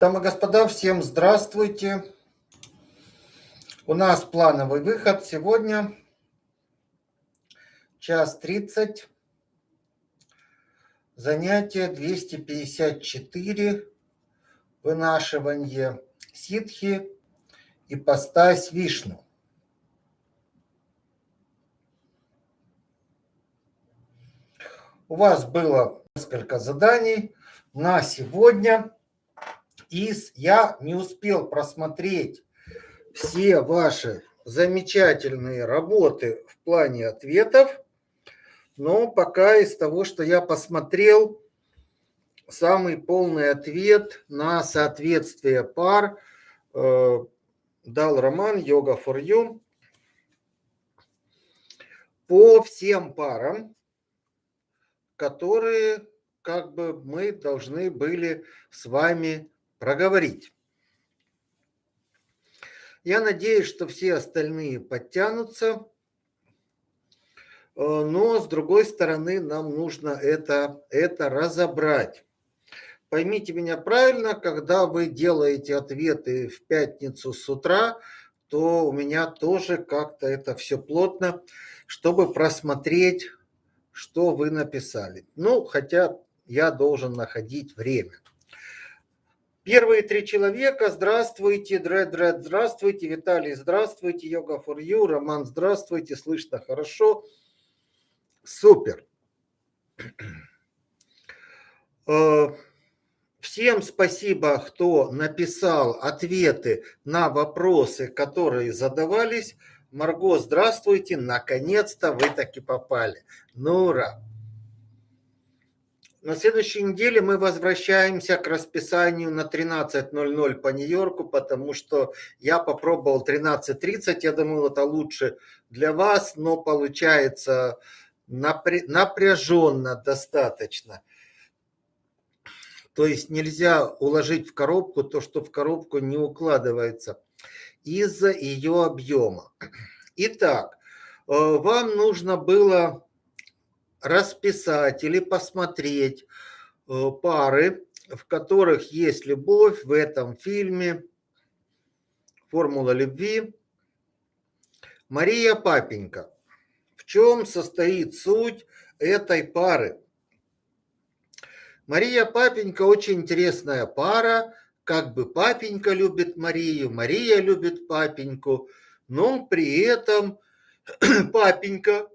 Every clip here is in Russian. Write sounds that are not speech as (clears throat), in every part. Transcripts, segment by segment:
Дамы и господа, всем здравствуйте. У нас плановый выход сегодня. Час 30. Занятие 254. Вынашивание ситхи и постась вишну. У вас было несколько заданий на сегодня. И я не успел просмотреть все ваши замечательные работы в плане ответов, но пока из того, что я посмотрел, самый полный ответ на соответствие пар э, дал роман «Йога for You». По всем парам, которые как бы мы должны были с вами проговорить. Я надеюсь, что все остальные подтянутся, э, но с другой стороны нам нужно это, это разобрать. Поймите меня правильно, когда вы делаете ответы в пятницу с утра, то у меня тоже как-то это все плотно, чтобы просмотреть, что вы написали. Ну, хотя я должен находить время. Первые три человека. Здравствуйте, Дред, Дред, здравствуйте, Виталий, здравствуйте, Йога for You, Роман, здравствуйте, слышно хорошо. Супер. Э, всем спасибо, кто написал ответы на вопросы, которые задавались. Марго, здравствуйте, наконец-то вы таки попали. Ну, ура! На следующей неделе мы возвращаемся к расписанию на 13.00 по Нью-Йорку, потому что я попробовал 13.30, я думал, это лучше для вас, но получается напряженно достаточно. То есть нельзя уложить в коробку то, что в коробку не укладывается из-за ее объема. Итак, э, вам нужно было расписать или посмотреть э, пары, в которых есть любовь в этом фильме «Формула любви». Мария Папенька. В чем состоит суть этой пары? Мария Папенька очень интересная пара, как бы папенька любит Марию, Мария любит папеньку, но при этом (clears throat) папенька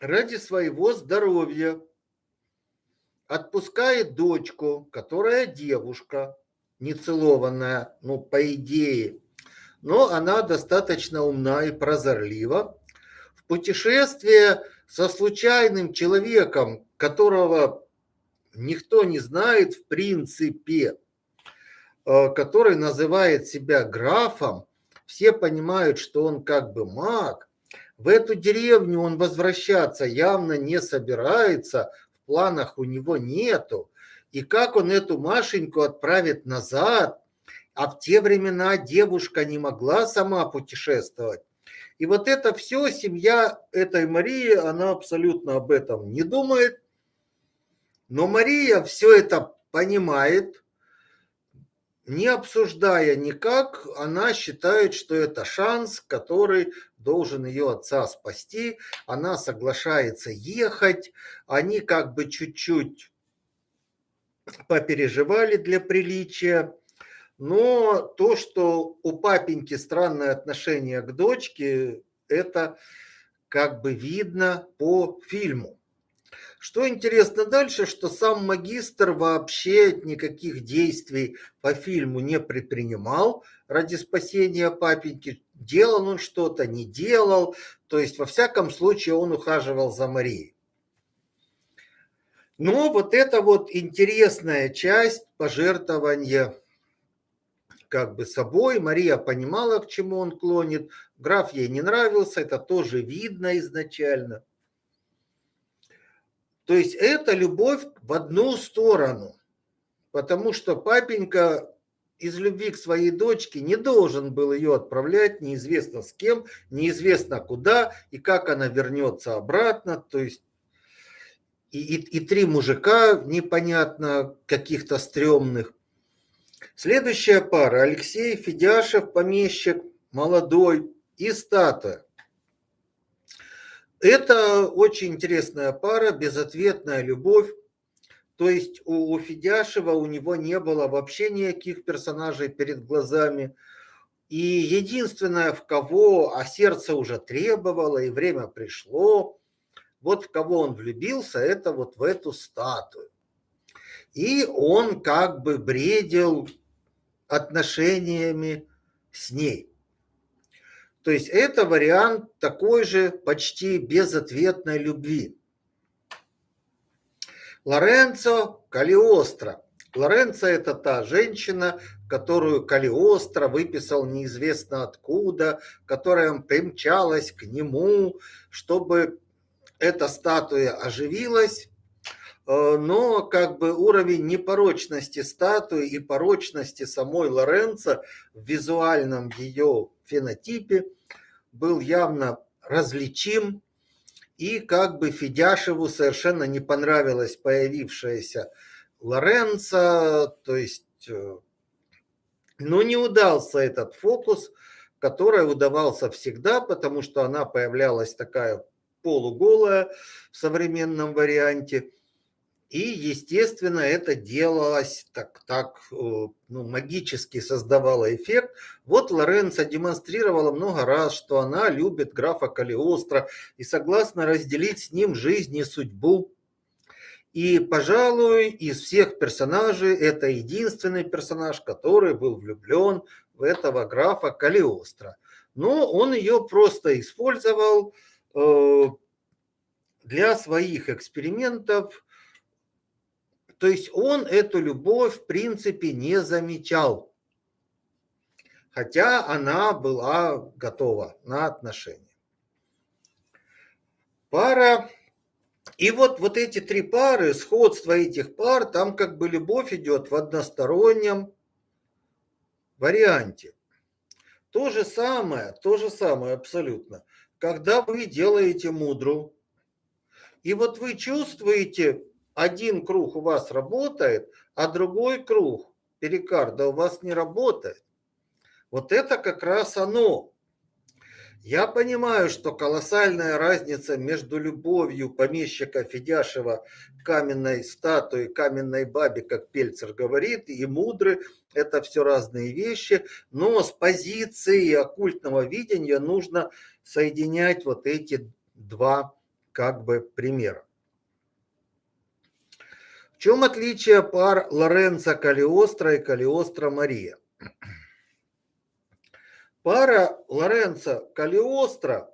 ради своего здоровья отпускает дочку, которая девушка, нецелованная, ну, по идее, но она достаточно умна и прозорлива, в путешествие со случайным человеком, которого никто не знает в принципе, э, который называет себя графом, все понимают, что он как бы маг, в эту деревню он возвращаться явно не собирается, в планах у него нету. И как он эту Машеньку отправит назад, а в те времена девушка не могла сама путешествовать. И вот это все, семья этой Марии, она абсолютно об этом не думает. Но Мария все это понимает, не обсуждая никак, она считает, что это шанс, который должен ее отца спасти. Она соглашается ехать. Они как бы чуть-чуть попереживали для приличия. Но то, что у папеньки странное отношение к дочке, это как бы видно по фильму. Что интересно дальше, что сам магистр вообще никаких действий по фильму не предпринимал ради спасения папеньки. Делал он что-то, не делал. То есть, во всяком случае, он ухаживал за Марией. Но вот это вот интересная часть пожертвования как бы собой. Мария понимала, к чему он клонит. Граф ей не нравился, это тоже видно изначально. То есть это любовь в одну сторону, потому что папенька из любви к своей дочке не должен был ее отправлять неизвестно с кем, неизвестно куда и как она вернется обратно. То есть и, и, и три мужика непонятно каких-то стрёмных. Следующая пара. Алексей Федяшев, помещик, молодой и статуя. Это очень интересная пара, безответная любовь. То есть у, у Федяшева у него не было вообще никаких персонажей перед глазами. И единственное, в кого, а сердце уже требовало, и время пришло, вот в кого он влюбился, это вот в эту статую. И он как бы бредил отношениями с ней. То есть это вариант такой же почти безответной любви. Лоренцо Калиостро. Лоренцо – это та женщина, которую Калиостро выписал неизвестно откуда, которая примчалась к нему, чтобы эта статуя оживилась, э, но как бы уровень непорочности статуи и порочности самой Лоренцо в визуальном ее фенотипе был явно различим, и как бы Федяшеву совершенно не понравилась появившаяся Лоренцо, то есть, э, ну, не удался этот фокус, который удавался всегда, потому что она появлялась такая полуголая в современном варианте. И, естественно, это делалось так, так э, ну, магически создавало эффект. Вот Лоренцо демонстрировала много раз, что она любит графа Калиостро и согласна разделить с ним жизнь и судьбу. И, пожалуй, из всех персонажей это единственный персонаж, который был влюблен в этого графа Калиостро. Но он ее просто использовал э, для своих экспериментов. То есть он эту любовь в принципе не замечал. Хотя она была готова на отношения. Пара и вот, вот эти три пары, сходство этих пар, там как бы любовь идет в одностороннем варианте. То же самое, то же самое абсолютно. Когда вы делаете мудру, и вот вы чувствуете, один круг у вас работает, а другой круг, перикарда, у вас не работает. Вот это как раз оно. Я понимаю, что колоссальная разница между любовью помещика Федяшева каменной статуе, каменной бабе, как Пельцер говорит, и мудры – это все разные вещи, но с позиции оккультного видения нужно соединять вот эти два как бы примера. Чем отличие пар Лоренцо Калиостро и Калиостро Мария? Пара Лоренцо Калиостро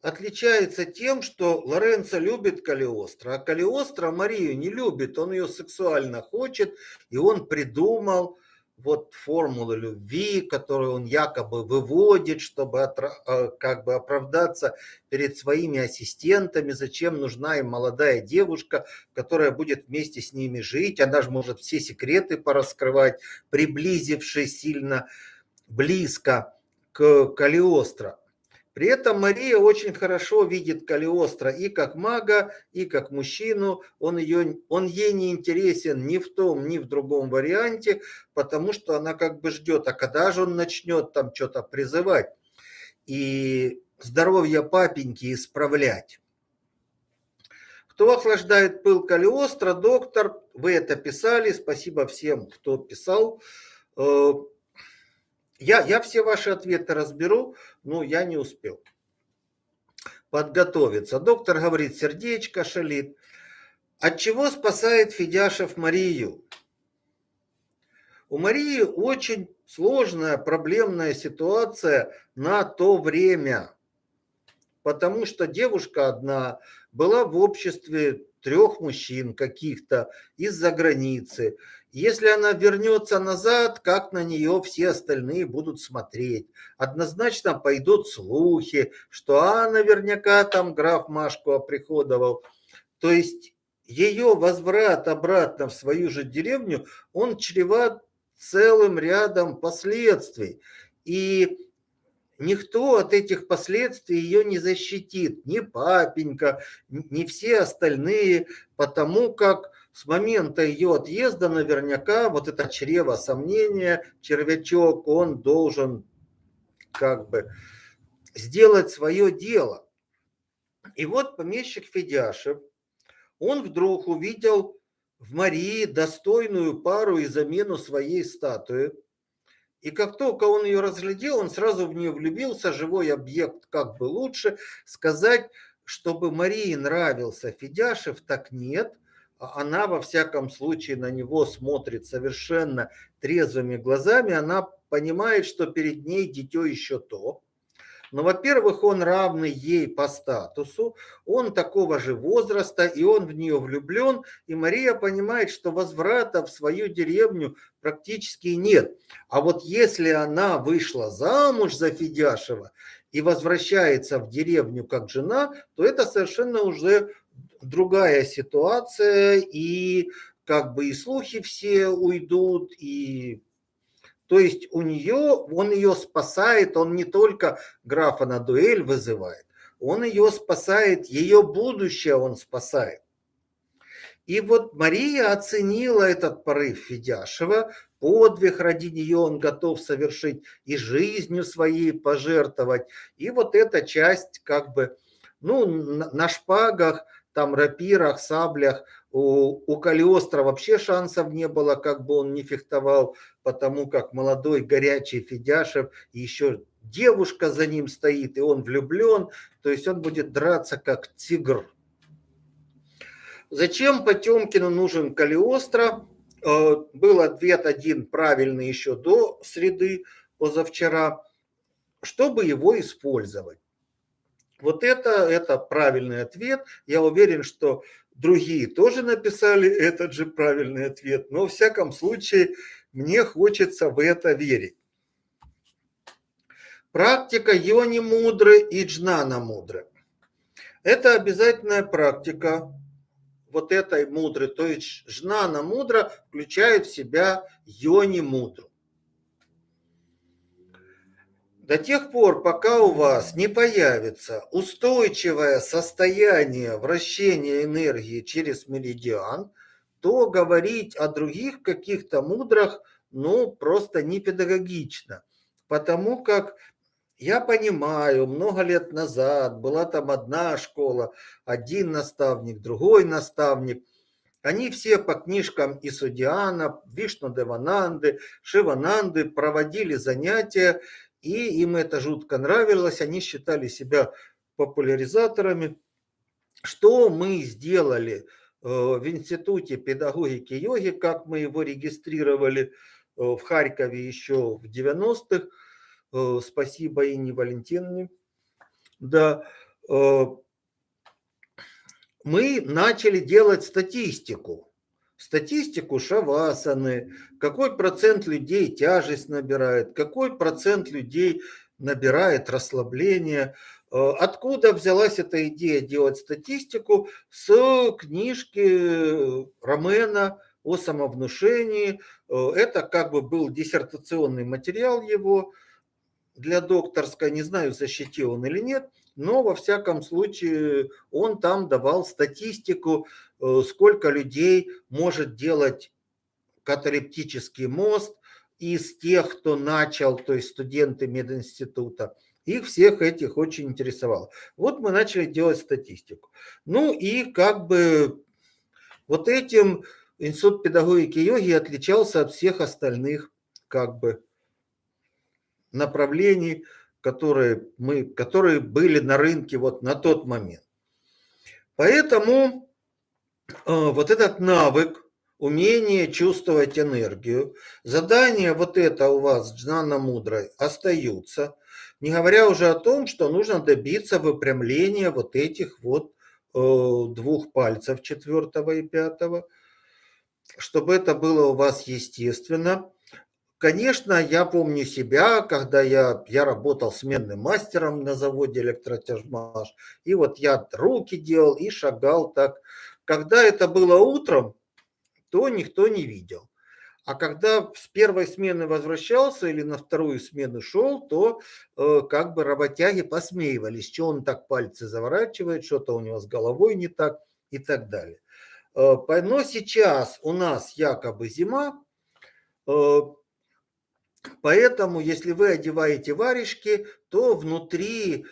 отличается тем, что Лоренцо любит Калиостро, а Калиостро Марию не любит, он ее сексуально хочет, и он придумал вот формулы любви, которую он якобы выводит, чтобы э, как бы оправдаться перед своими ассистентами, зачем нужна им молодая девушка, которая будет вместе с ними жить, она же может все секреты пораскрывать, приблизившись сильно близко к Калиостро. При этом Мария очень хорошо видит Калиостро и как мага, и как мужчину. Он, ее, он ей не интересен ни в том, ни в другом варианте, потому что она как бы ждет, а когда же он начнет там что-то призывать и здоровье папеньки исправлять. Кто охлаждает пыл Калиостро? Доктор, вы это писали, спасибо всем, кто писал. Я, я все ваши ответы разберу, но я не успел подготовиться. Доктор говорит, сердечко шалит. От чего спасает Федяшев Марию? У Марии очень сложная, проблемная ситуация на то время. Потому что девушка одна была в обществе трех мужчин каких-то из-за границы. Если она вернется назад, как на нее все остальные будут смотреть? Однозначно пойдут слухи, что а, наверняка там граф Машку оприходовал. То есть ее возврат обратно в свою же деревню, он чреват целым рядом последствий. И никто от этих последствий ее не защитит, ни папенька, ни все остальные, потому как с момента ее отъезда наверняка вот это чрево сомнения, червячок, он должен как бы сделать свое дело. И вот помещик Федяшев, он вдруг увидел в Марии достойную пару и замену своей статуи. И как только он ее разглядел, он сразу в нее влюбился, живой объект как бы лучше. Сказать, чтобы Марии нравился Федяшев, так нет – а она во всяком случае на него смотрит совершенно трезвыми глазами, она понимает, что перед ней дитё еще то. Но, во-первых, он равный ей по статусу, он такого же возраста, и он в нее влюблен, и Мария понимает, что возврата в свою деревню практически нет. А вот если она вышла замуж за Федяшева и возвращается в деревню как жена, то это совершенно уже другая ситуация, и как бы и слухи все уйдут, и то есть у нее, он ее спасает, он не только графа на дуэль вызывает, он ее спасает, ее будущее он спасает. И вот Мария оценила этот порыв Федяшева, подвиг ради нее он готов совершить и жизнью своей пожертвовать. И вот эта часть как бы, ну, на шпагах – там рапирах, саблях. У, у Калиостро вообще шансов не было, как бы он не фехтовал, потому как молодой горячий Федяшев, еще девушка за ним стоит, и он влюблен, то есть он будет драться как тигр. Зачем Потемкину нужен Калиостро? Э, был ответ один правильный еще до среды позавчера, чтобы его использовать. Вот это, это правильный ответ. Я уверен, что другие тоже написали этот же правильный ответ. Но в всяком случае мне хочется в это верить. Практика йони мудры и джнана мудры. Это обязательная практика вот этой мудры. То есть жнана мудра включает в себя йони мудру. До тех пор, пока у вас не появится устойчивое состояние вращения энергии через меридиан, то говорить о других каких-то мудрах, ну, просто не педагогично. Потому как я понимаю, много лет назад была там одна школа, один наставник, другой наставник. Они все по книжкам Исудиана, Вишну Девананды, Шивананды проводили занятия, и им это жутко нравилось, они считали себя популяризаторами. Что мы сделали э, в Институте педагогики йоги, как мы его регистрировали э, в Харькове еще в 90-х, э, спасибо Инне Валентиновне, да, мы начали делать статистику статистику шавасаны, какой процент людей тяжесть набирает, какой процент людей набирает расслабление. Э, откуда взялась эта идея делать статистику? С книжки Ромена о самовнушении. Э, это как бы был диссертационный материал его для докторской, не знаю, защитил он или нет, но во всяком случае он там давал статистику Э, сколько людей может делать каталептический мост из тех, кто начал, то есть студенты мединститута. Их всех этих очень интересовало. Вот мы начали делать статистику. Ну и как бы вот этим Институт педагогики йоги отличался от всех остальных как бы направлений, которые, мы, которые были на рынке вот на тот момент. Поэтому вот этот навык, умение чувствовать энергию, задание вот это у вас, Джнана Мудрой, остаются. Не говоря уже о том, что нужно добиться выпрямления вот этих вот э, двух пальцев, четвертого и пятого, чтобы это было у вас естественно. Конечно, я помню себя, когда я, я работал сменным мастером на заводе электротяжмаш, и вот я руки делал и шагал так когда это было утром, то никто не видел. А когда с первой смены возвращался или на вторую смену шел, то э, как бы работяги посмеивались, что он так пальцы заворачивает, что-то у него с головой не так и так далее. Но сейчас у нас якобы зима, поэтому если вы одеваете варежки, то внутри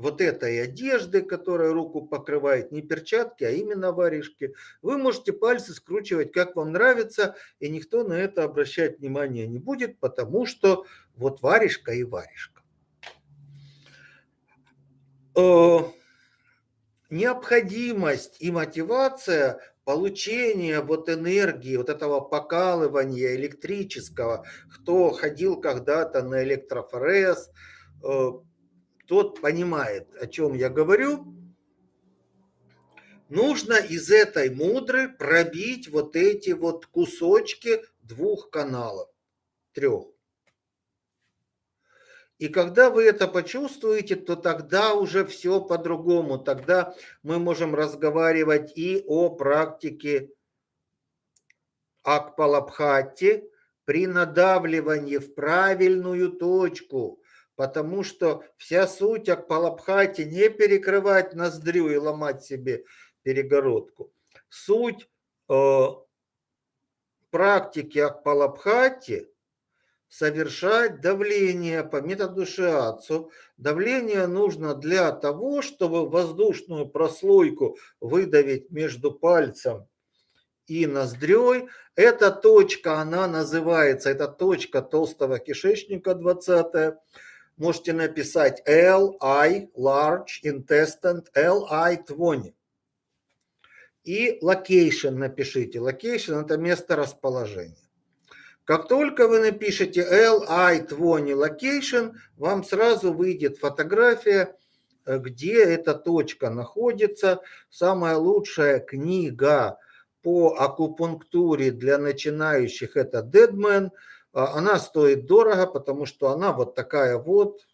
вот этой одежды, которая руку покрывает, не перчатки, а именно варежки, вы можете пальцы скручивать как вам нравится, и никто на это обращать внимания не будет, потому что вот варежка и варежка. Э, необходимость и мотивация получения вот энергии, вот этого покалывания электрического, кто ходил когда-то на электрофорез, э, тот понимает, о чем я говорю, нужно из этой мудры пробить вот эти вот кусочки двух каналов, трех. И когда вы это почувствуете, то тогда уже все по-другому. Тогда мы можем разговаривать и о практике Акпалабхати при надавливании в правильную точку потому что вся суть Акпалабхати не перекрывать ноздрю и ломать себе перегородку. Суть э, практики Акпалабхати совершать давление по методу шиацу. Давление нужно для того, чтобы воздушную прослойку выдавить между пальцем и ноздрёй. Эта точка, она называется, это точка толстого кишечника 20 можете написать LI, large intestine, LI 20. И location напишите. Location это место расположения. Как только вы напишете LI 20 location, вам сразу выйдет фотография, где эта точка находится. Самая лучшая книга по акупунктуре для начинающих это Deadman – она стоит дорого, потому что она вот такая вот,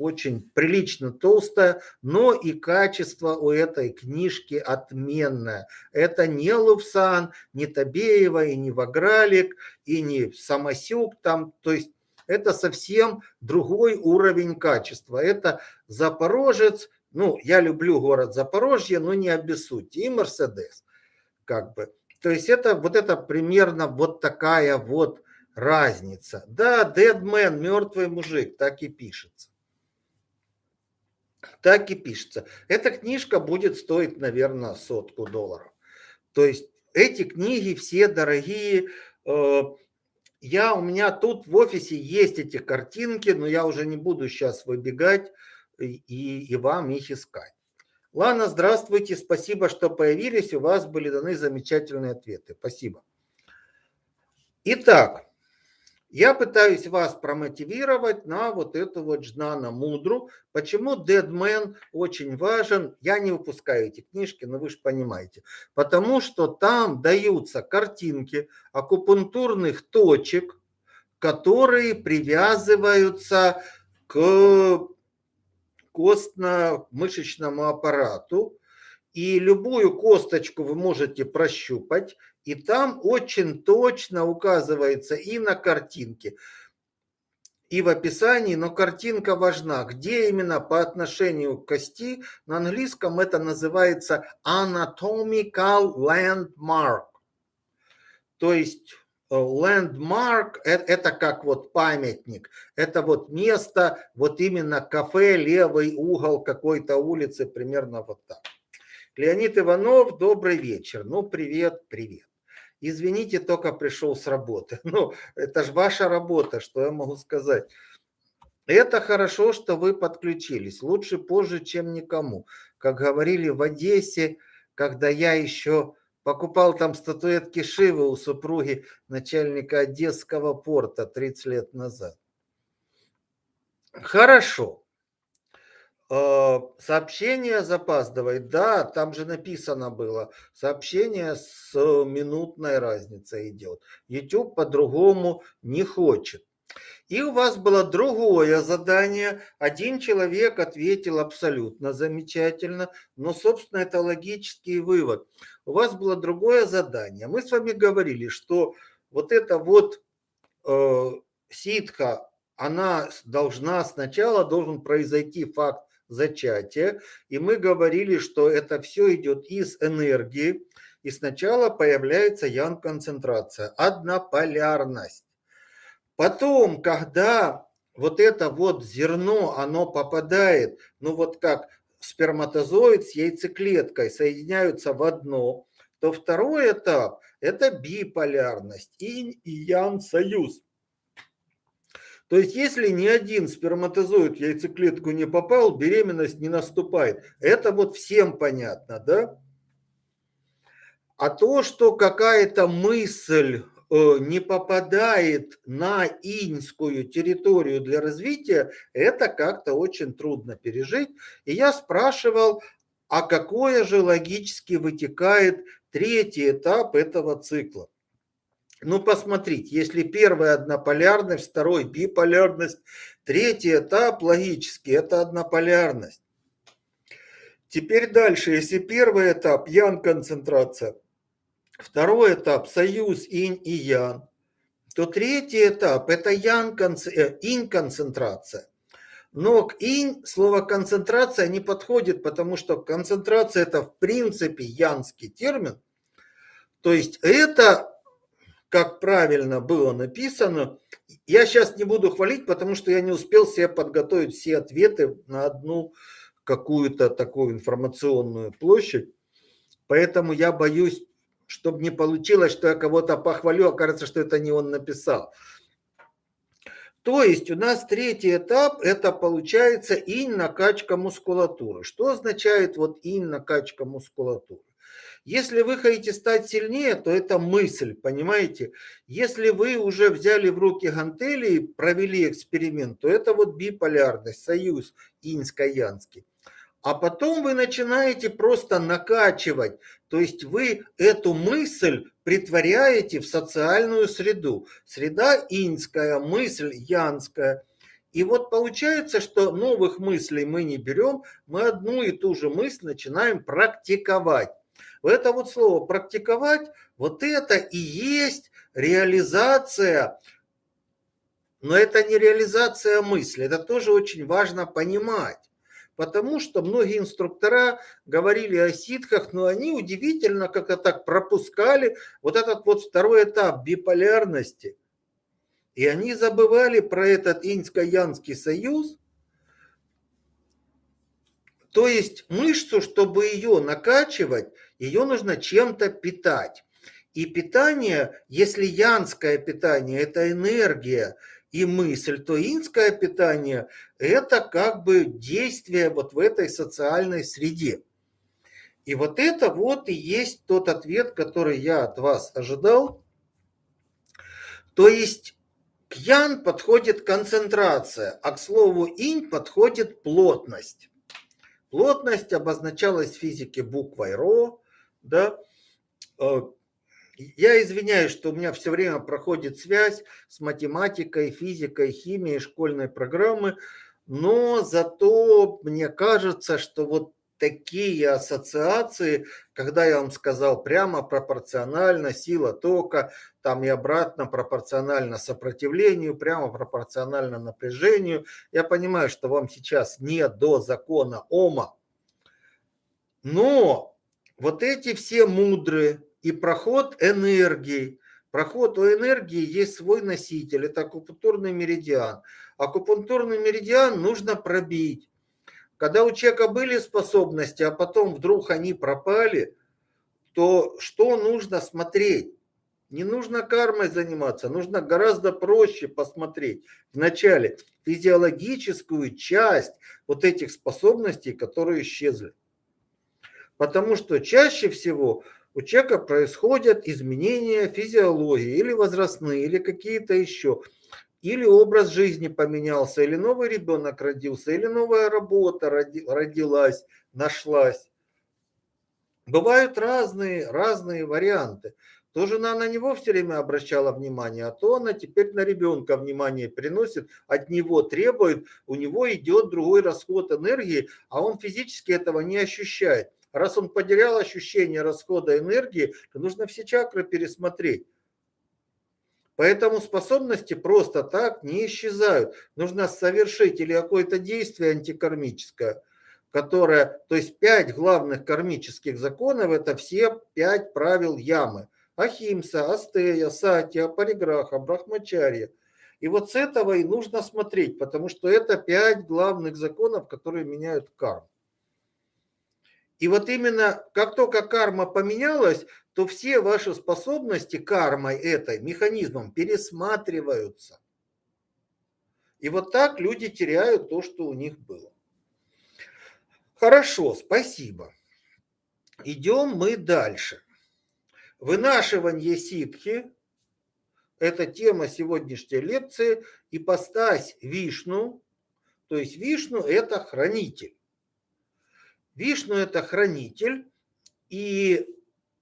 очень прилично толстая, но и качество у этой книжки отменное. Это не Лувсан, не Табеева, и не Вагралик, и не Самосюк там, то есть это совсем другой уровень качества. Это Запорожец, ну, я люблю город Запорожье, но не обессудьте, и Мерседес, как бы. То есть это вот это примерно вот такая вот разница. Да, dead man, мертвый мужик, так и пишется. Так и пишется. Эта книжка будет стоить, наверное, сотку долларов. То есть эти книги все дорогие. Э, я, у меня тут в офисе есть эти картинки, но я уже не буду сейчас выбегать и, и вам их искать. Ладно, здравствуйте, спасибо, что появились, у вас были даны замечательные ответы. Спасибо. Итак, я пытаюсь вас промотивировать на вот эту вот Жнана Мудру. Почему Dead очень важен? Я не выпускаю эти книжки, но вы же понимаете. Потому что там даются картинки акупунктурных точек, которые привязываются к костно-мышечному аппарату. И любую косточку вы можете прощупать, и там очень точно указывается и на картинке, и в описании, но картинка важна. Где именно по отношению к кости, на английском это называется anatomical landmark. То есть э, landmark – это как вот памятник, это вот место, вот именно кафе, левый угол какой-то улицы, примерно вот так. Леонид Иванов, добрый вечер. Ну, привет, привет извините, только пришел с работы. (laughs) Ну, это же ваша работа, что я могу сказать. Это хорошо, что вы подключились. Лучше позже, чем никому. Как говорили в Одессе, когда я еще покупал там статуэтки Шивы у супруги начальника Одесского порта 30 лет назад. Хорошо. Э, сообщение запаздывает. Да, там же написано было. Сообщение с минутной разницей идет. YouTube по-другому не хочет. И у вас было другое задание. Один человек ответил абсолютно замечательно, но, собственно, это логический вывод. У вас было другое задание. Мы с вами говорили, что вот это вот э, ситха, она должна сначала, должен произойти факт зачатия. И мы говорили, что это все идет из энергии. и сначала появляется ян-концентрация, однополярность. Потом, когда вот это вот зерно, оно попадает, ну вот как сперматозоид с яйцеклеткой соединяются в одно, то второй этап – это биполярность, и ян союз. То есть, если ни один сперматозоид в яйцеклетку не попал, беременность не наступает. Это вот всем понятно, да? А то, что какая-то мысль э, не попадает на иньскую территорию для развития, это как-то очень трудно пережить. И я спрашивал, а какое же логически вытекает третий этап этого цикла? Ну, посмотрите, если первая однополярность, второй биполярность, третий этап логически – это однополярность. Теперь дальше, если первый этап – ян-концентрация, второй этап – союз инь и ян, то третий этап – это э, инь-концентрация. Но к инь слово концентрация не подходит, потому что концентрация – это в принципе янский термин. То есть это как правильно было написано. Я сейчас не буду хвалить, потому что я не успел себе подготовить все ответы на одну какую-то такую информационную площадь. Поэтому я боюсь, чтобы не получилось, что я кого-то похвалю, окажется, что это не он написал. То есть у нас третий этап, это получается инь накачка мускулатуры. Что означает вот инь накачка мускулатуры? Если вы хотите стать сильнее, то это мысль, понимаете? Если вы уже взяли в руки гантели и провели эксперимент, то это вот биполярность, союз иньско-янский. А потом вы начинаете просто накачивать, то есть вы эту мысль притворяете в социальную среду. Среда иньская, мысль янская. И вот получается, что новых мыслей мы не берем, мы одну и ту же мысль начинаем практиковать. Это вот слово практиковать, вот это и есть реализация, но это не реализация мысли, это тоже очень важно понимать. Потому что многие инструктора говорили о ситках, но они удивительно как-то так пропускали вот этот вот второй этап биполярности. И они забывали про этот иньско-янский союз, то есть мышцу, чтобы ее накачивать, ее нужно чем-то питать. И питание, если янское питание – это энергия и мысль, то инское питание – это как бы действие вот в этой социальной среде. И вот это вот и есть тот ответ, который я от вас ожидал. То есть к ян подходит концентрация, а к слову инь подходит плотность. Плотность обозначалась в физике буквой РО. Да? Э, я извиняюсь, что у меня все время проходит связь с математикой, физикой, химией школьной программы, но зато мне кажется, что вот такие ассоциации, когда я вам сказал прямо пропорционально сила тока, там и обратно пропорционально сопротивлению, прямо пропорционально напряжению. Я понимаю, что вам сейчас не до закона Ома, но вот эти все мудрые и проход энергии, проход у энергии есть свой носитель, это акупунктурный меридиан. Акупунктурный меридиан нужно пробить. Когда у человека были способности, а потом вдруг они пропали, то что нужно смотреть? Не нужно кармой заниматься, нужно гораздо проще посмотреть вначале физиологическую часть вот этих способностей, которые исчезли. Потому что чаще всего у человека происходят изменения физиологии или возрастные, или какие-то еще или образ жизни поменялся, или новый ребенок родился, или новая работа родилась, нашлась. Бывают разные, разные варианты. То жена на него все время обращала внимание, а то она теперь на ребенка внимание приносит, от него требует, у него идет другой расход энергии, а он физически этого не ощущает. Раз он потерял ощущение расхода энергии, то нужно все чакры пересмотреть. Поэтому способности просто так не исчезают. Нужно совершить или какое-то действие антикармическое, которая, то есть пять главных кармических законов, это все пять правил ямы. Ахимса, Астея, Сатья, Париграха, Брахмачарья. И вот с этого и нужно смотреть, потому что это пять главных законов, которые меняют карму. И вот именно как только карма поменялась, то все ваши способности кармой этой, механизмом пересматриваются. И вот так люди теряют то, что у них было. Хорошо, спасибо. Идем мы дальше. Вынашивание ситхи – это тема сегодняшней лекции. Ипостась Вишну, то есть Вишну – это хранитель. Вишну – это хранитель, и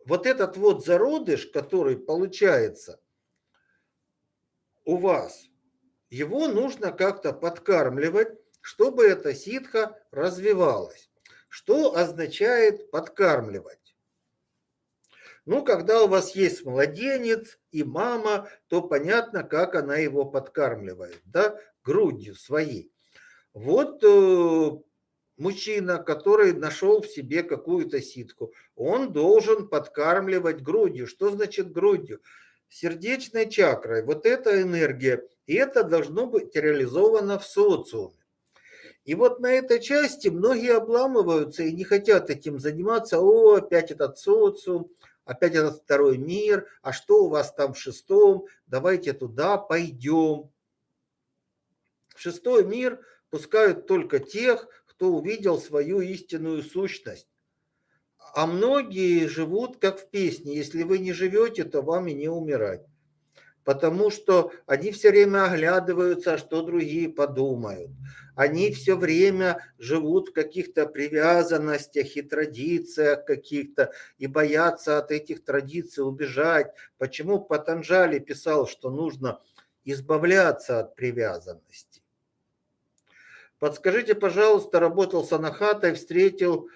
вот этот вот зародыш, который получается у вас, его нужно как-то подкармливать, чтобы эта ситха развивалась. Что означает подкармливать? Ну, когда у вас есть младенец и мама, то понятно, как она его подкармливает, да, грудью своей. Вот э, мужчина, который нашел в себе какую-то ситку, он должен подкармливать грудью. Что значит грудью? Сердечной чакрой. Вот эта энергия. И это должно быть реализовано в социуме. И вот на этой части многие обламываются и не хотят этим заниматься. О, опять этот социум, опять этот второй мир, а что у вас там в шестом? Давайте туда пойдем. В шестой мир пускают только тех, кто увидел свою истинную сущность. А многие живут как в песне. Если вы не живете, то вам и не умирать потому что они все время оглядываются, что другие подумают. Они все время живут в каких-то привязанностях и традициях каких-то и боятся от этих традиций убежать. Почему Патанжали писал, что нужно избавляться от привязанности? Подскажите, пожалуйста, работал с Анахатой, встретил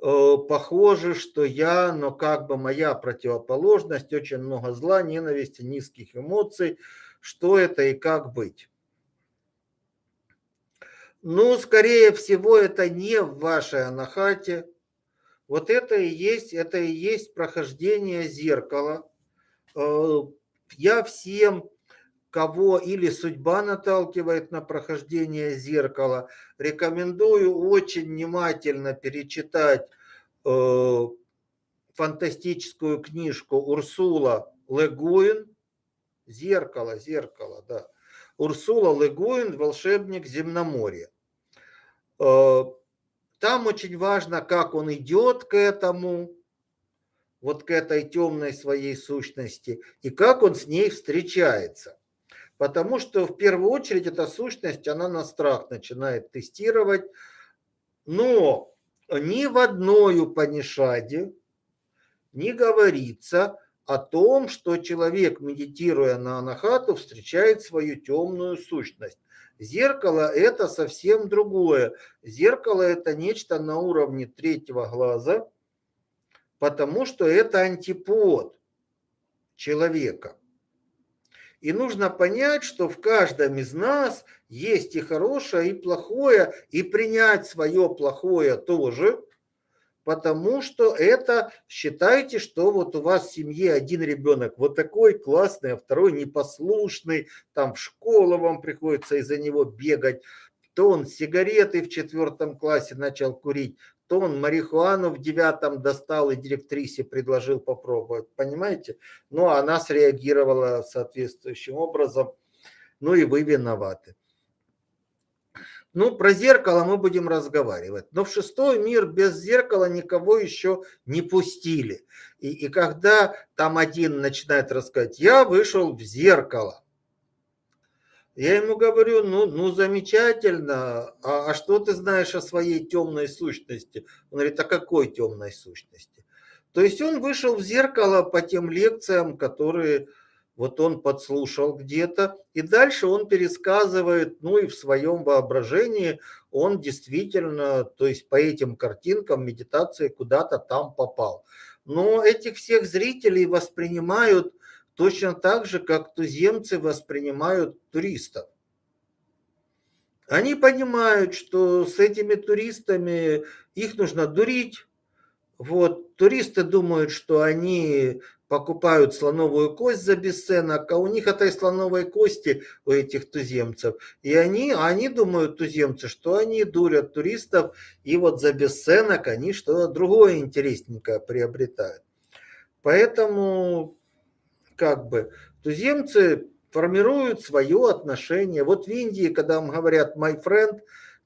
Э, похоже, что я, но как бы моя противоположность, очень много зла, ненависти, низких эмоций. Что это и как быть? Ну, скорее всего, это не в вашей анахате. Вот это и есть, это и есть прохождение зеркала. Э, я всем, кого или судьба наталкивает на прохождение зеркала, рекомендую очень внимательно перечитать э, фантастическую книжку Урсула Легуин «Зеркало, зеркало», да. Урсула Легуин «Волшебник земноморья». Э, там очень важно, как он идет к этому, вот к этой темной своей сущности, и как он с ней встречается. Потому что в первую очередь эта сущность, она на страх начинает тестировать. Но ни в одной Упанишаде не говорится о том, что человек, медитируя на анахату, встречает свою темную сущность. Зеркало – это совсем другое. Зеркало – это нечто на уровне третьего глаза, потому что это антипод человека. И нужно понять, что в каждом из нас есть и хорошее, и плохое, и принять свое плохое тоже, потому что это, считайте, что вот у вас в семье один ребенок вот такой классный, а второй непослушный, там в школу вам приходится из-за него бегать, то он сигареты в четвертом классе начал курить, то он марихуану в девятом достал и директрисе предложил попробовать, понимаете? Ну, а она среагировала соответствующим образом, ну и вы виноваты. Ну, про зеркало мы будем разговаривать. Но в шестой мир без зеркала никого еще не пустили. И, и когда там один начинает рассказать, я вышел в зеркало, я ему говорю, ну, ну замечательно, а, а что ты знаешь о своей темной сущности? Он говорит, а какой темной сущности? То есть он вышел в зеркало по тем лекциям, которые вот он подслушал где-то, и дальше он пересказывает, ну и в своем воображении он действительно, то есть по этим картинкам медитации куда-то там попал. Но этих всех зрителей воспринимают Точно так же, как туземцы воспринимают туристов. Они понимают, что с этими туристами их нужно дурить. Вот, туристы думают, что они покупают слоновую кость за бесценок, а у них этой слоновой кости, у этих туземцев. И они, они думают, туземцы, что они дурят туристов, и вот за бесценок они что-то другое интересненькое приобретают. Поэтому, как бы, туземцы формируют свое отношение. Вот в Индии, когда вам говорят «my friend»,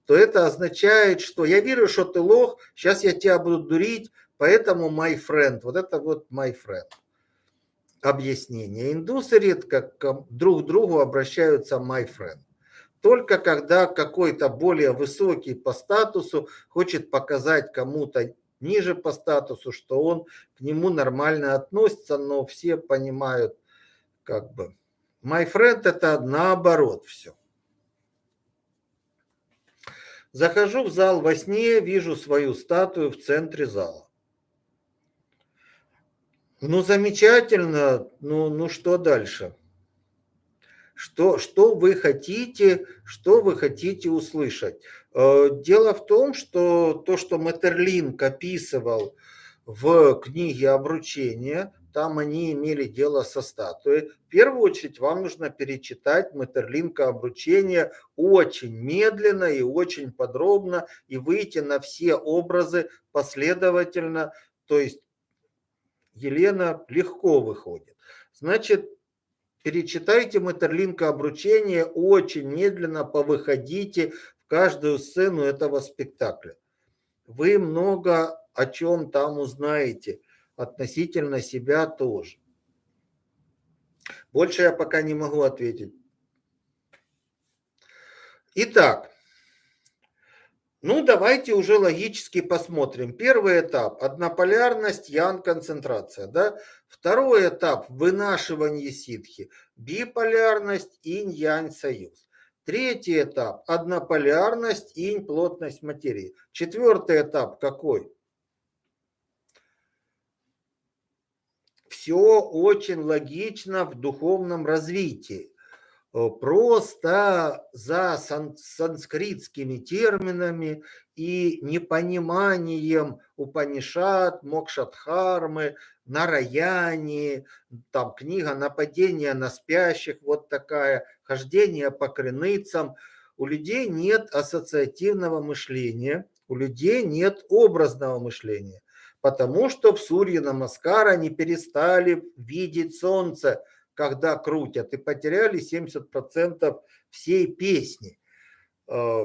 то это означает, что я верю, что ты лох, сейчас я тебя буду дурить, поэтому my friend. Вот это вот my friend. Объяснение. Индусы редко друг к другу обращаются my friend. Только когда какой-то более высокий по статусу хочет показать кому-то ниже по статусу, что он к нему нормально относится, но все понимают, как бы, My friend это наоборот все. Захожу в зал во сне, вижу свою статую в центре зала. Ну, замечательно. Ну, ну что дальше? Что, что вы хотите, что вы хотите услышать? Э, дело в том, что то, что Метерлинк описывал в книге «Обручение», там они имели дело со статуей. В первую очередь вам нужно перечитать Метерлинка обручение очень медленно и очень подробно и выйти на все образы последовательно. То есть Елена легко выходит. Значит, перечитайте Метерлинка обручение очень медленно, повыходите каждую сцену этого спектакля. Вы много о чем там узнаете – относительно себя тоже. Больше я пока не могу ответить. Итак, ну давайте уже логически посмотрим. Первый этап – однополярность, ян-концентрация. Да? Второй этап – вынашивание ситхи, биполярность, инь-янь-союз. Третий этап – однополярность, инь-плотность материи. Четвертый этап какой? все очень логично в духовном развитии. Э, просто за сан санскритскими терминами и непониманием Упанишат, Мокшатхармы, Нараяни, там книга «Нападение на спящих», вот такая, «Хождение по крыницам». У людей нет ассоциативного мышления, у людей нет образного мышления потому что в Сурье Намаскар они перестали видеть солнце, когда крутят, и потеряли 70% всей песни. Э,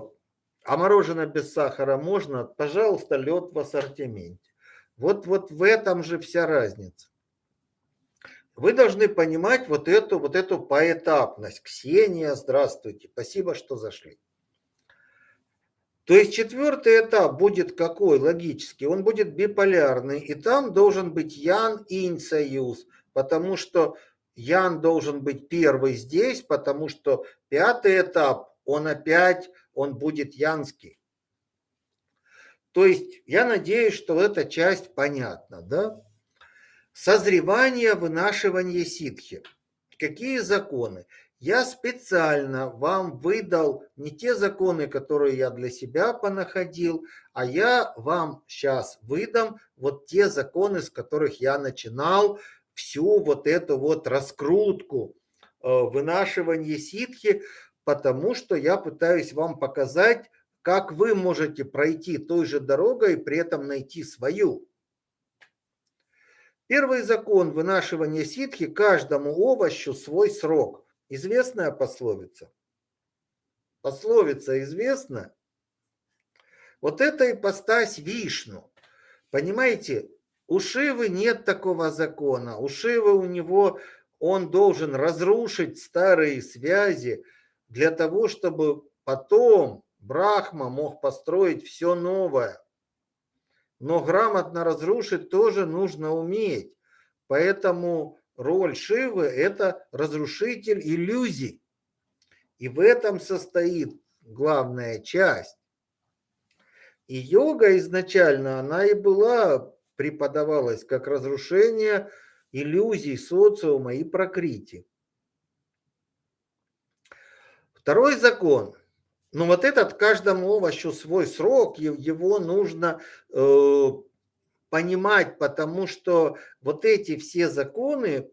а мороженое без сахара можно? Пожалуйста, лед в ассортименте. Вот, вот в этом же вся разница. Вы должны понимать вот эту, вот эту поэтапность. Ксения, здравствуйте. Спасибо, что зашли. То есть четвертый этап будет какой логически? Он будет биполярный, и там должен быть Ян-Инь союз, потому что Ян должен быть первый здесь, потому что пятый этап, он опять, он будет янский. То есть я надеюсь, что эта часть понятна, да? Созревание, вынашивание ситхи. Какие законы? Я специально вам выдал не те законы, которые я для себя понаходил, а я вам сейчас выдам вот те законы, с которых я начинал всю вот эту вот раскрутку, э, вынашивание ситхи, потому что я пытаюсь вам показать, как вы можете пройти той же дорогой и при этом найти свою. Первый закон вынашивания ситхи – каждому овощу свой срок – Известная пословица? Пословица известна? Вот это ипостась Вишну. Понимаете, у Шивы нет такого закона. У Шивы у него, он должен разрушить старые связи для того, чтобы потом Брахма мог построить все новое. Но грамотно разрушить тоже нужно уметь. Поэтому роль Шивы – это разрушитель иллюзий. И в этом состоит главная часть. И йога изначально, она и была, преподавалась как разрушение иллюзий социума и прокрити. Второй закон. Но вот этот каждому овощу свой срок, его нужно э, понимать, потому что вот эти все законы,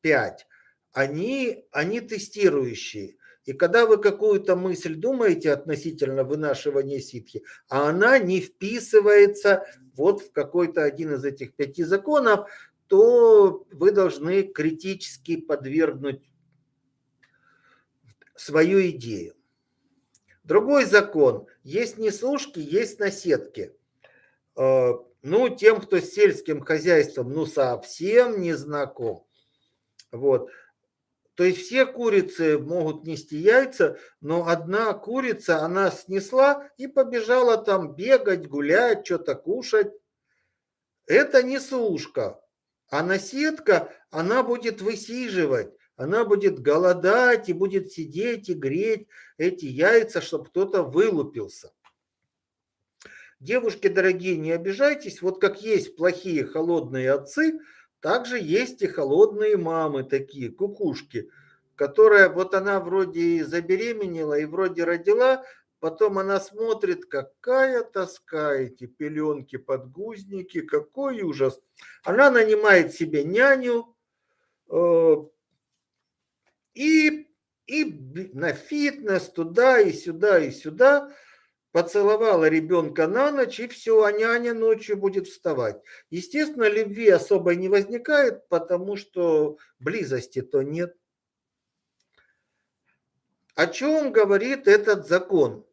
пять, они, они тестирующие. И когда вы какую-то мысль думаете относительно вынашивания ситхи, а она не вписывается вот в какой-то один из этих пяти законов, то вы должны критически подвергнуть свою идею. Другой закон. Есть несушки, есть наседки. Э, ну, тем, кто с сельским хозяйством, ну, совсем не знаком. Вот. То есть все курицы могут нести яйца, но одна курица, она снесла и побежала там бегать, гулять, что-то кушать. Это не сушка. А наседка, она будет высиживать, она будет голодать и будет сидеть и греть эти яйца, чтобы кто-то вылупился. Девушки дорогие, не обижайтесь, вот как есть плохие холодные отцы, также есть и холодные мамы такие, кукушки, которая вот она вроде забеременела и вроде родила, Потом она смотрит, какая тоска эти пеленки, подгузники, какой ужас. Она нанимает себе няню э, и, и на фитнес туда и сюда и сюда поцеловала ребенка на ночь, и все, а няня ночью будет вставать. Естественно, любви особой не возникает, потому что близости-то нет. О чем говорит этот закон?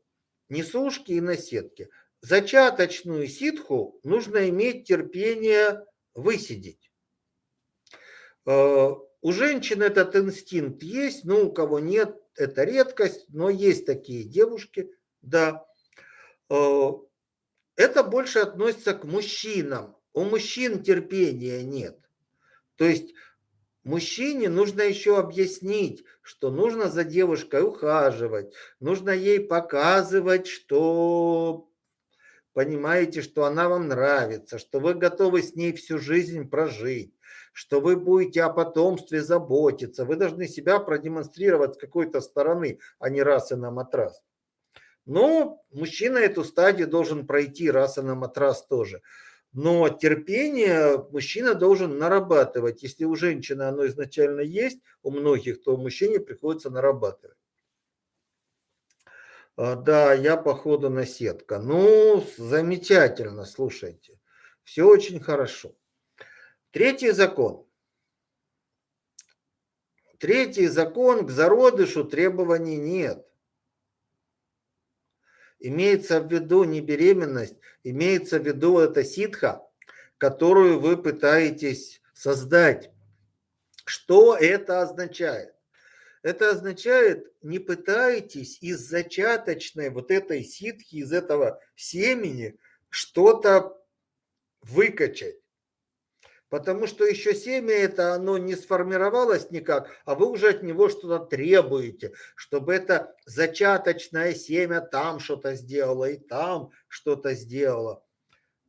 несушки и наседки. Зачаточную ситху нужно иметь терпение высидеть. Э, у женщин этот инстинкт есть, но у кого нет, это редкость, но есть такие девушки, да. Э, это больше относится к мужчинам. У мужчин терпения нет. То есть Мужчине нужно еще объяснить, что нужно за девушкой ухаживать, нужно ей показывать, что понимаете, что она вам нравится, что вы готовы с ней всю жизнь прожить, что вы будете о потомстве заботиться. Вы должны себя продемонстрировать с какой-то стороны, а не раз и на матрас. Но мужчина эту стадию должен пройти раз и на матрас тоже. Но терпение мужчина должен нарабатывать. Если у женщины оно изначально есть, у многих, то мужчине приходится нарабатывать. А, да, я походу на сетка. Ну, замечательно, слушайте. Все очень хорошо. Третий закон. Третий закон к зародышу требований нет. Имеется в виду не беременность, имеется в виду эта ситха, которую вы пытаетесь создать. Что это означает? Это означает, не пытайтесь из зачаточной вот этой ситхи, из этого семени что-то выкачать. Потому что еще семя это оно не сформировалось никак, а вы уже от него что-то требуете, чтобы это зачаточное семя там что-то сделало и там что-то сделало.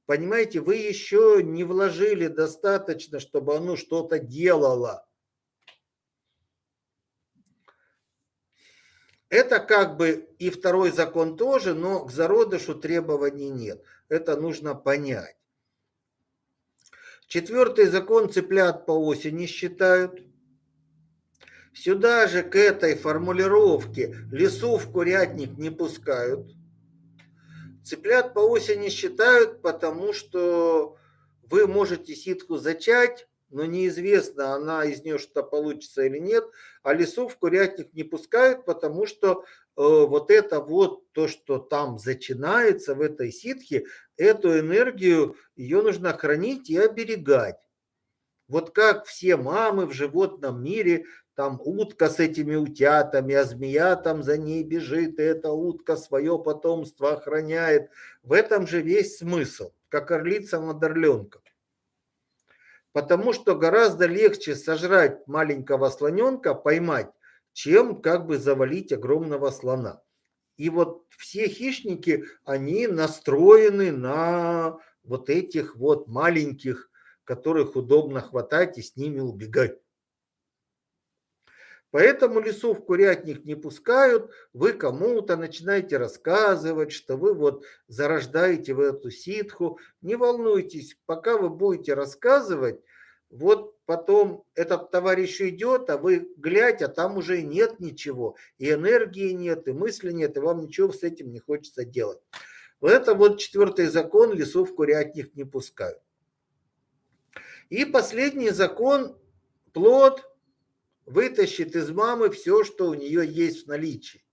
Понимаете, вы еще не вложили достаточно, чтобы оно что-то делало. Это как бы и второй закон тоже, но к зародышу требований нет. Это нужно понять. Четвертый закон цыплят по осени считают. Сюда же к этой формулировке лесу в курятник не пускают. Цыплят по осени считают, потому что вы можете ситку зачать, но неизвестно, она из нее что-то получится или нет, а лесу в курятник не пускают, потому что э, вот это вот то, что там зачинается в этой ситхе, эту энергию, ее нужно хранить и оберегать. Вот как все мамы в животном мире, там утка с этими утятами, а змея там за ней бежит, и эта утка свое потомство охраняет. В этом же весь смысл, как орлица над орленком. Потому что гораздо легче сожрать маленького слоненка, поймать, чем как бы завалить огромного слона. И вот все хищники, они настроены на вот этих вот маленьких, которых удобно хватать и с ними убегать. Поэтому лесу в курятник не пускают, вы кому-то начинаете рассказывать, что вы вот зарождаете в эту ситху. Не волнуйтесь, пока вы будете рассказывать, вот потом этот товарищ идет, а вы глядь, а там уже нет ничего, и энергии нет, и мысли нет, и вам ничего с этим не хочется делать. Вот это вот четвертый закон, лесов курятник не пускают. И последний закон, плод вытащит из мамы все, что у нее есть в наличии.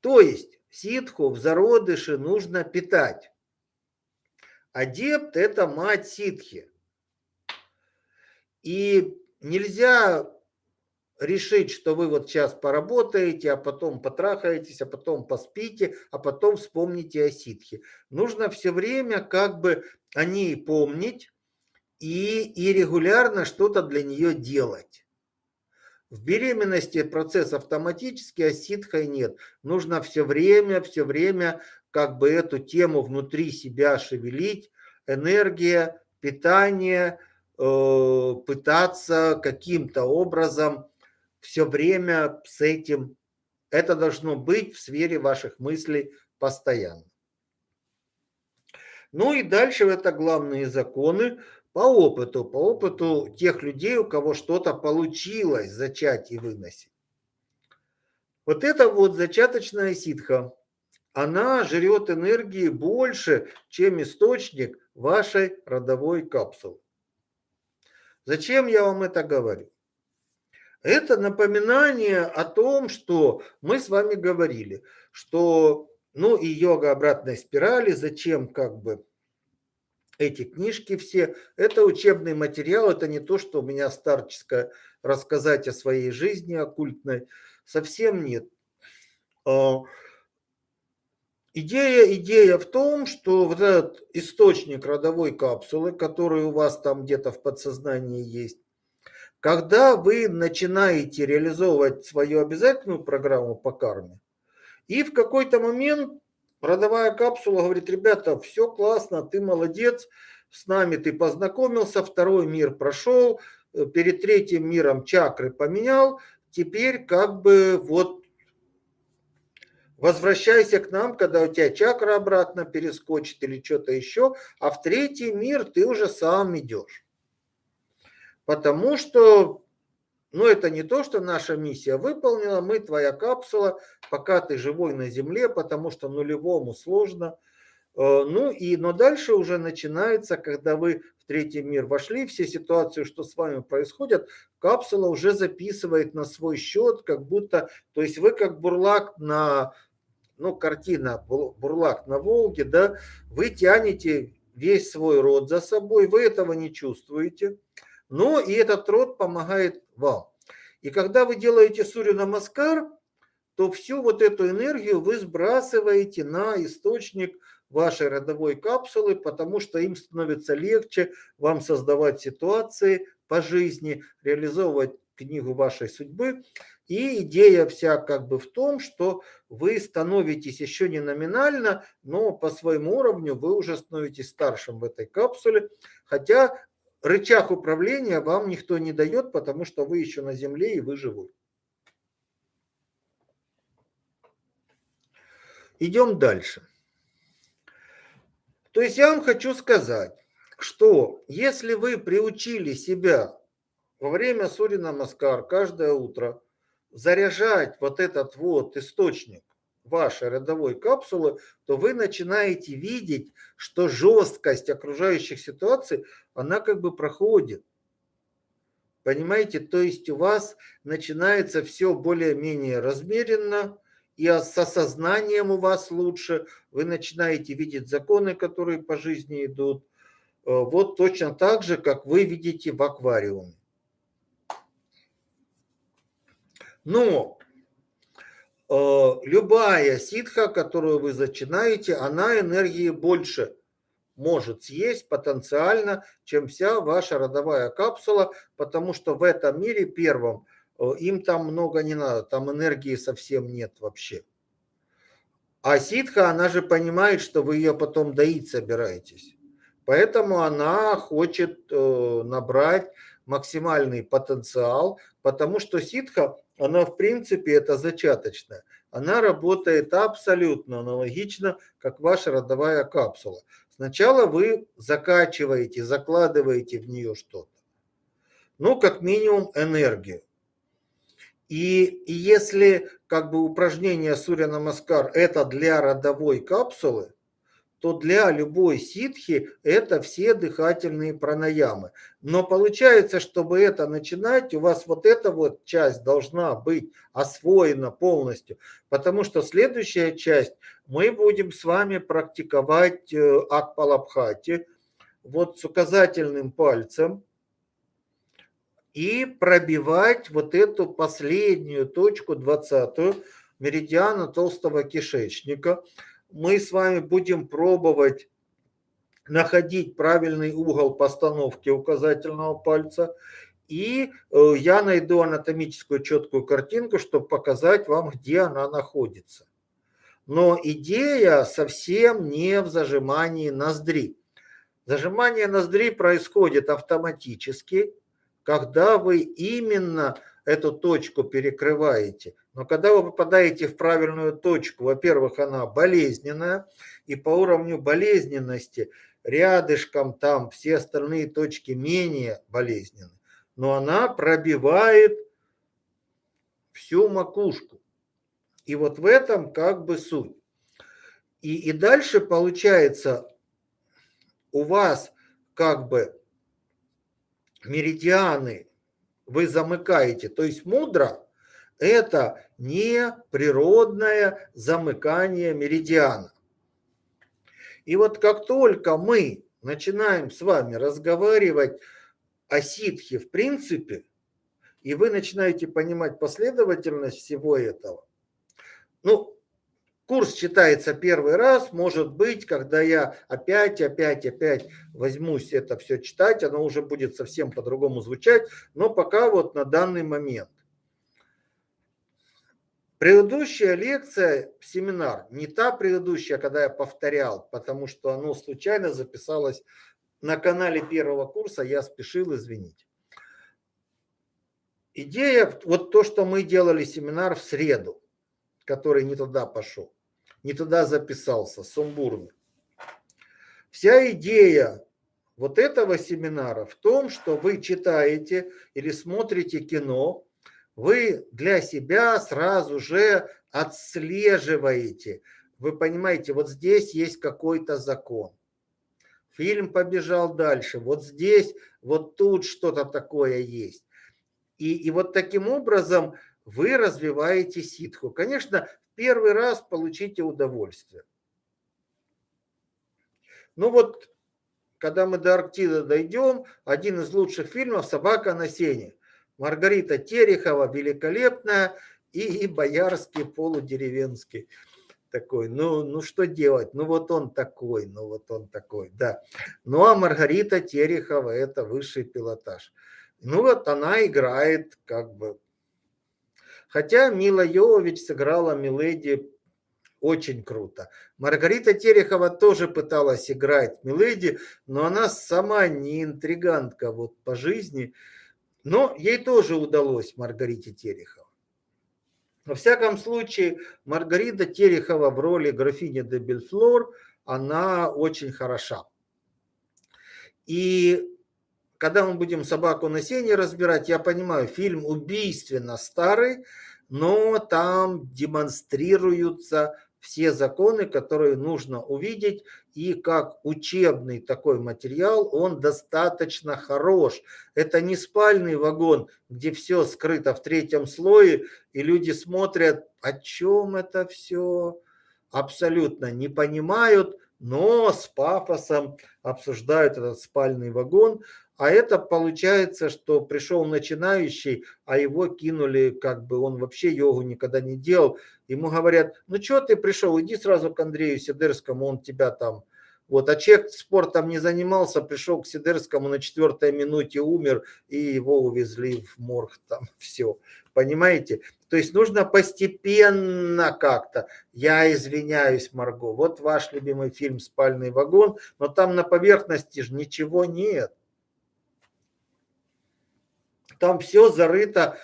То есть ситху в зародыше нужно питать. Адепт – это мать ситхи. И нельзя решить, что вы вот сейчас поработаете, а потом потрахаетесь, а потом поспите, а потом вспомните о ситхе. Нужно все время как бы о ней помнить и, и регулярно что-то для нее делать. В беременности процесс автоматический, а ситхой нет. Нужно все время, все время как бы эту тему внутри себя шевелить. Энергия, питание, э, пытаться каким-то образом все время с этим. Это должно быть в сфере ваших мыслей постоянно. Ну и дальше это главные законы по опыту, по опыту тех людей, у кого что-то получилось зачать и выносить. Вот это вот зачаточная ситха, она жрет энергии больше, чем источник вашей родовой капсулы. Зачем я вам это говорю? Это напоминание о том, что мы с вами говорили, что, ну и йога обратной спирали, зачем как бы эти книжки все, это учебный материал, это не то, что у меня старческое рассказать о своей жизни оккультной, совсем нет. А, идея, идея в том, что вот этот источник родовой капсулы, который у вас там где-то в подсознании есть, когда вы начинаете реализовывать свою обязательную программу по карме, и в какой-то момент родовая капсула говорит, ребята, все классно, ты молодец, с нами ты познакомился, второй мир прошел, э, перед третьим миром чакры поменял, теперь как бы вот возвращайся к нам, когда у тебя чакра обратно перескочит или что-то еще, а в третий мир ты уже сам идешь. Потому что, ну это не то, что наша миссия выполнена, мы твоя капсула, пока ты живой на Земле, потому что нулевому сложно. Э, ну и, но дальше уже начинается, когда вы в третий мир вошли, все ситуации, что с вами происходят, капсула уже записывает на свой счет, как будто, то есть вы как бурлак на, ну картина бурлак на Волге, да, вы тянете весь свой род за собой, вы этого не чувствуете но и этот род помогает вам. И когда вы делаете сурю намаскар, то всю вот эту энергию вы сбрасываете на источник вашей родовой капсулы, потому что им становится легче вам создавать ситуации по жизни, реализовывать книгу вашей судьбы. И идея вся как бы в том, что вы становитесь еще не номинально, но по своему уровню вы уже становитесь старшим в этой капсуле, хотя рычаг управления вам никто не дает, потому что вы еще на земле и вы живой. Идем дальше. То есть я вам хочу сказать, что если вы приучили себя во время Сурина Маскар каждое утро заряжать вот этот вот источник вашей родовой капсулы, то вы начинаете видеть, что жесткость окружающих ситуаций, она как бы проходит. Понимаете, то есть у вас начинается все более-менее размеренно, и с осознанием у вас лучше, вы начинаете видеть законы, которые по жизни идут, э, вот точно так же, как вы видите в аквариуме. Но любая ситха, которую вы зачинаете, она энергии больше может съесть потенциально, чем вся ваша родовая капсула, потому что в этом мире первом э, им там много не надо, там энергии совсем нет вообще. А ситха, она же понимает, что вы ее потом доить собираетесь. Поэтому она хочет э, набрать максимальный потенциал, потому что ситха, она в принципе это зачаточная. Она работает абсолютно аналогично, как ваша родовая капсула. Сначала вы закачиваете, закладываете в нее что-то. Ну, как минимум энергию. И, и если как бы упражнение Сурья Намаскар это для родовой капсулы, то для любой ситхи это все дыхательные пранаямы. Но получается, чтобы это начинать, у вас вот эта вот часть должна быть освоена полностью, потому что следующая часть мы будем с вами практиковать э, Акпалабхати вот с указательным пальцем и пробивать вот эту последнюю точку, 20 меридиана толстого кишечника мы с вами будем пробовать находить правильный угол постановки указательного пальца. И э, я найду анатомическую четкую картинку, чтобы показать вам, где она находится. Но идея совсем не в зажимании ноздри. Зажимание ноздри происходит автоматически, когда вы именно эту точку перекрываете. Но когда вы попадаете в правильную точку, во-первых, она болезненная, и по уровню болезненности рядышком там все остальные точки менее болезненны, но она пробивает всю макушку. И вот в этом как бы суть. И, и дальше получается у вас как бы меридианы вы замыкаете. То есть мудро – это не природное замыкание меридиана. И вот как только мы начинаем с вами разговаривать о ситхе в принципе, и вы начинаете понимать последовательность всего этого, ну, Курс читается первый раз, может быть, когда я опять, опять, опять возьмусь это все читать, оно уже будет совсем по-другому звучать, но пока вот на данный момент. Предыдущая лекция, семинар, не та предыдущая, когда я повторял, потому что оно случайно записалось на канале первого курса, я спешил извинить. Идея, вот то, что мы делали семинар в среду, который не туда пошел не туда записался, сумбурный. Вся идея вот этого семинара в том, что вы читаете или смотрите кино, вы для себя сразу же отслеживаете. Вы понимаете, вот здесь есть какой-то закон. Фильм побежал дальше. Вот здесь, вот тут что-то такое есть. И, и вот таким образом вы развиваете ситху. Конечно, первый раз получите удовольствие. Ну вот, когда мы до Арктиды дойдем, один из лучших фильмов «Собака на сене». Маргарита Терехова, великолепная, и, и Боярский полудеревенский такой. Ну, ну что делать? Ну вот он такой, ну вот он такой, да. Ну а Маргарита Терехова это высший пилотаж. Ну вот она играет как бы Хотя Мила Йовович сыграла Миледи очень круто. Маргарита Терехова тоже пыталась играть Миледи, но она сама не интригантка вот по жизни. Но ей тоже удалось, Маргарите Терехова. Во всяком случае, Маргарита Терехова в роли графини де Бельфлор, она очень хороша. И когда мы будем собаку на сене разбирать, я понимаю, фильм убийственно старый, но там демонстрируются все законы, которые нужно увидеть, и как учебный такой материал он достаточно хорош. Это не спальный вагон, где все скрыто в третьем слое, и люди смотрят, о чем это все, абсолютно не понимают, но с пафосом обсуждают этот спальный вагон. А это получается, что пришел начинающий, а его кинули, как бы он вообще йогу никогда не делал. Ему говорят, ну что ты пришел, иди сразу к Андрею Сидерскому, он тебя там... Вот, а человек спортом не занимался, пришел к Сидерскому на четвертой минуте умер, и его увезли в морг, там (laughs) все. Понимаете? То есть нужно постепенно как-то. Я извиняюсь, Марго, вот ваш любимый фильм «Спальный вагон», но там на поверхности же ничего нет. Там все зарыто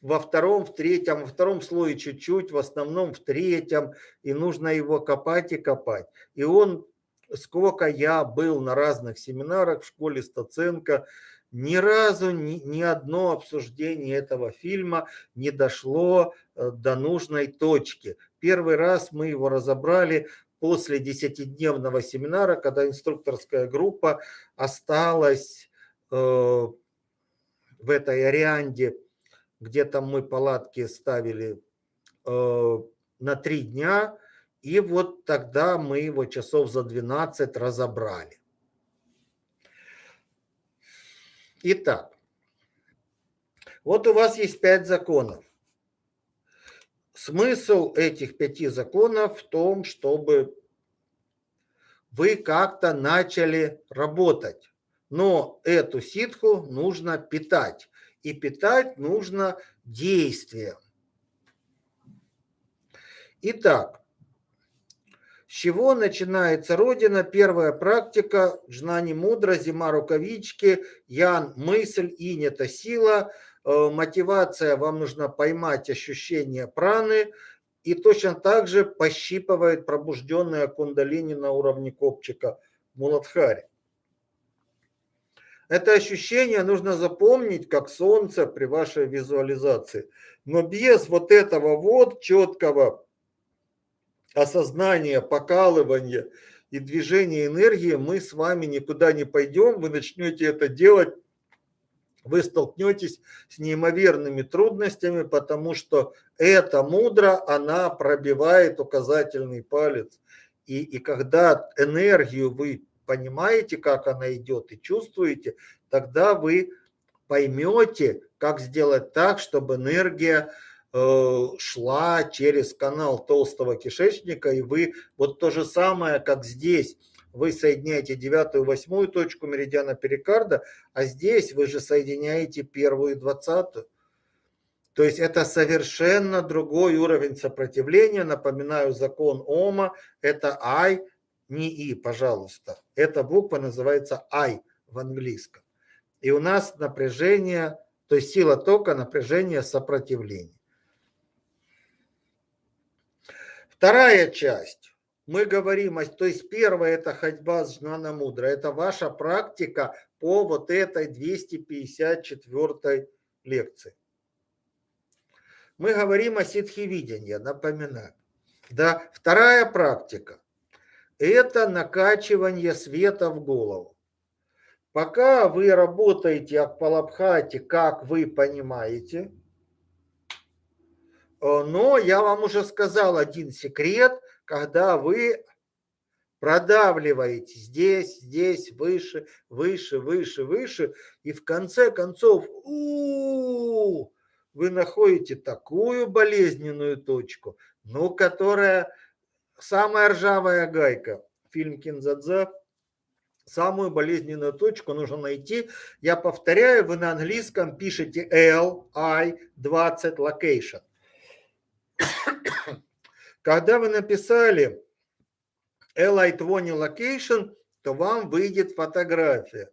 во втором, в третьем, во втором слое чуть-чуть, в основном в третьем, и нужно его копать и копать. И он, сколько я был на разных семинарах в школе Стаценко, ни разу ни, ни одно обсуждение этого фильма не дошло э, до нужной точки. Первый раз мы его разобрали после десятидневного семинара, когда инструкторская группа осталась э, в этой Арианде где там мы палатки ставили э, на три дня, и вот тогда мы его часов за 12 разобрали. Итак, вот у вас есть пять законов. Смысл этих пяти законов в том, чтобы вы как-то начали работать. Но эту ситху нужно питать и питать нужно действием. Итак, с чего начинается Родина? Первая практика, Жнани мудро, зима рукавички, Ян мысль, Инь это сила, э, мотивация, вам нужно поймать ощущение праны, и точно так же пощипывает пробужденная кундалини на уровне копчика Муладхари. Это ощущение нужно запомнить, как солнце при вашей визуализации. Но без вот этого вот четкого осознания, покалывания и движения энергии мы с вами никуда не пойдем. Вы начнете это делать, вы столкнетесь с неимоверными трудностями, потому что эта мудра, она пробивает указательный палец. И, и когда энергию вы понимаете, как она идет и чувствуете, тогда вы поймете, как сделать так, чтобы энергия э, шла через канал толстого кишечника, и вы вот то же самое, как здесь, вы соединяете девятую, восьмую точку меридиана перикарда, а здесь вы же соединяете первую и двадцатую. То есть это совершенно другой уровень сопротивления. Напоминаю, закон Ома – это I не И, пожалуйста. Эта буква называется I в английском. И у нас напряжение, то есть сила тока, напряжение, сопротивление. Вторая часть. Мы говорим, то есть первая это ходьба с Жнана Мудра. Это ваша практика по вот этой 254 лекции. Мы говорим о ситхи напоминаю. Да, вторая практика это накачивание света в голову. Пока вы работаете Акпалабхати, как вы понимаете, э, но я вам уже сказал один секрет, когда вы продавливаете здесь, здесь, выше, выше, выше, выше, и в конце концов у -у -у, вы находите такую болезненную точку, ну, которая самая ржавая гайка. Фильм Кинзадза. Самую болезненную точку нужно найти. Я повторяю, вы на английском пишете L, I, 20, location. (coughs) Когда вы написали LI 20 location, то вам выйдет фотография.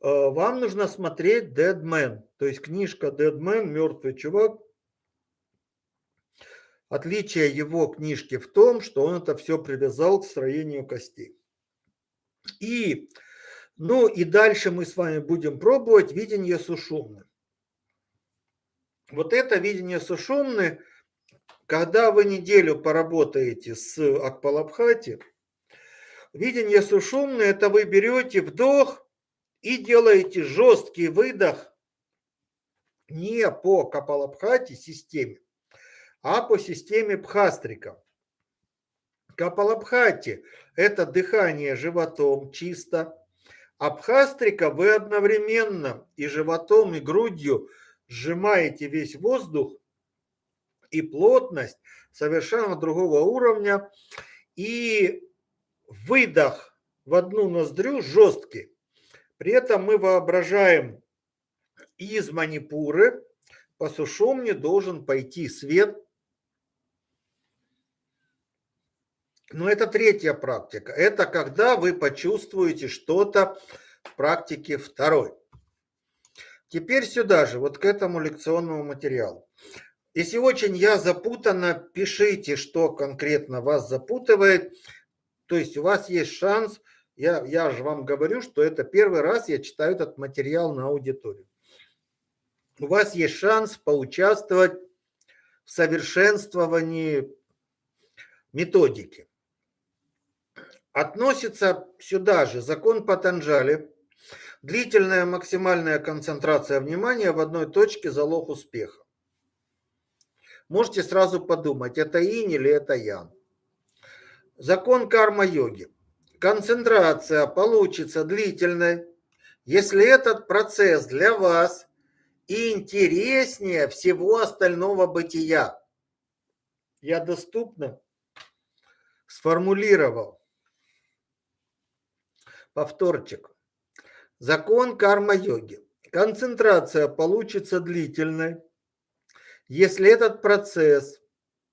Э, вам нужно смотреть Dead Man, то есть книжка Dead Man, мертвый чувак, Отличие его книжки в том, что он это все привязал к строению костей. И, ну и дальше мы с вами будем пробовать видение сушумны. Вот это видение сушумны, когда вы неделю поработаете с Акпалабхати, видение сушумны, это вы берете вдох и делаете жесткий выдох не по Капалабхати системе, а по системе Пхастрика. Капалабхати – это дыхание животом чисто, а Пхастрика вы одновременно и животом, и грудью сжимаете весь воздух, и плотность совершенно другого уровня, и выдох в одну ноздрю жесткий. При этом мы воображаем из Манипуры по Сушумне должен пойти свет – Но это третья практика. Это когда вы почувствуете что-то в практике второй. Теперь сюда же, вот к этому лекционному материалу. Если очень я запутанно, пишите, что конкретно вас запутывает. То есть у вас есть шанс, я, я же вам говорю, что это первый раз я читаю этот материал на аудиторию. У вас есть шанс поучаствовать в совершенствовании методики. Относится сюда же закон Патанджали. Длительная максимальная концентрация внимания в одной точке – залог успеха. Можете сразу подумать, это инь или это ян. Закон карма-йоги. Концентрация получится длительной, если этот процесс для вас интереснее всего остального бытия. Я доступно сформулировал Повторчик. Закон карма-йоги. Концентрация получится длительной, если этот процесс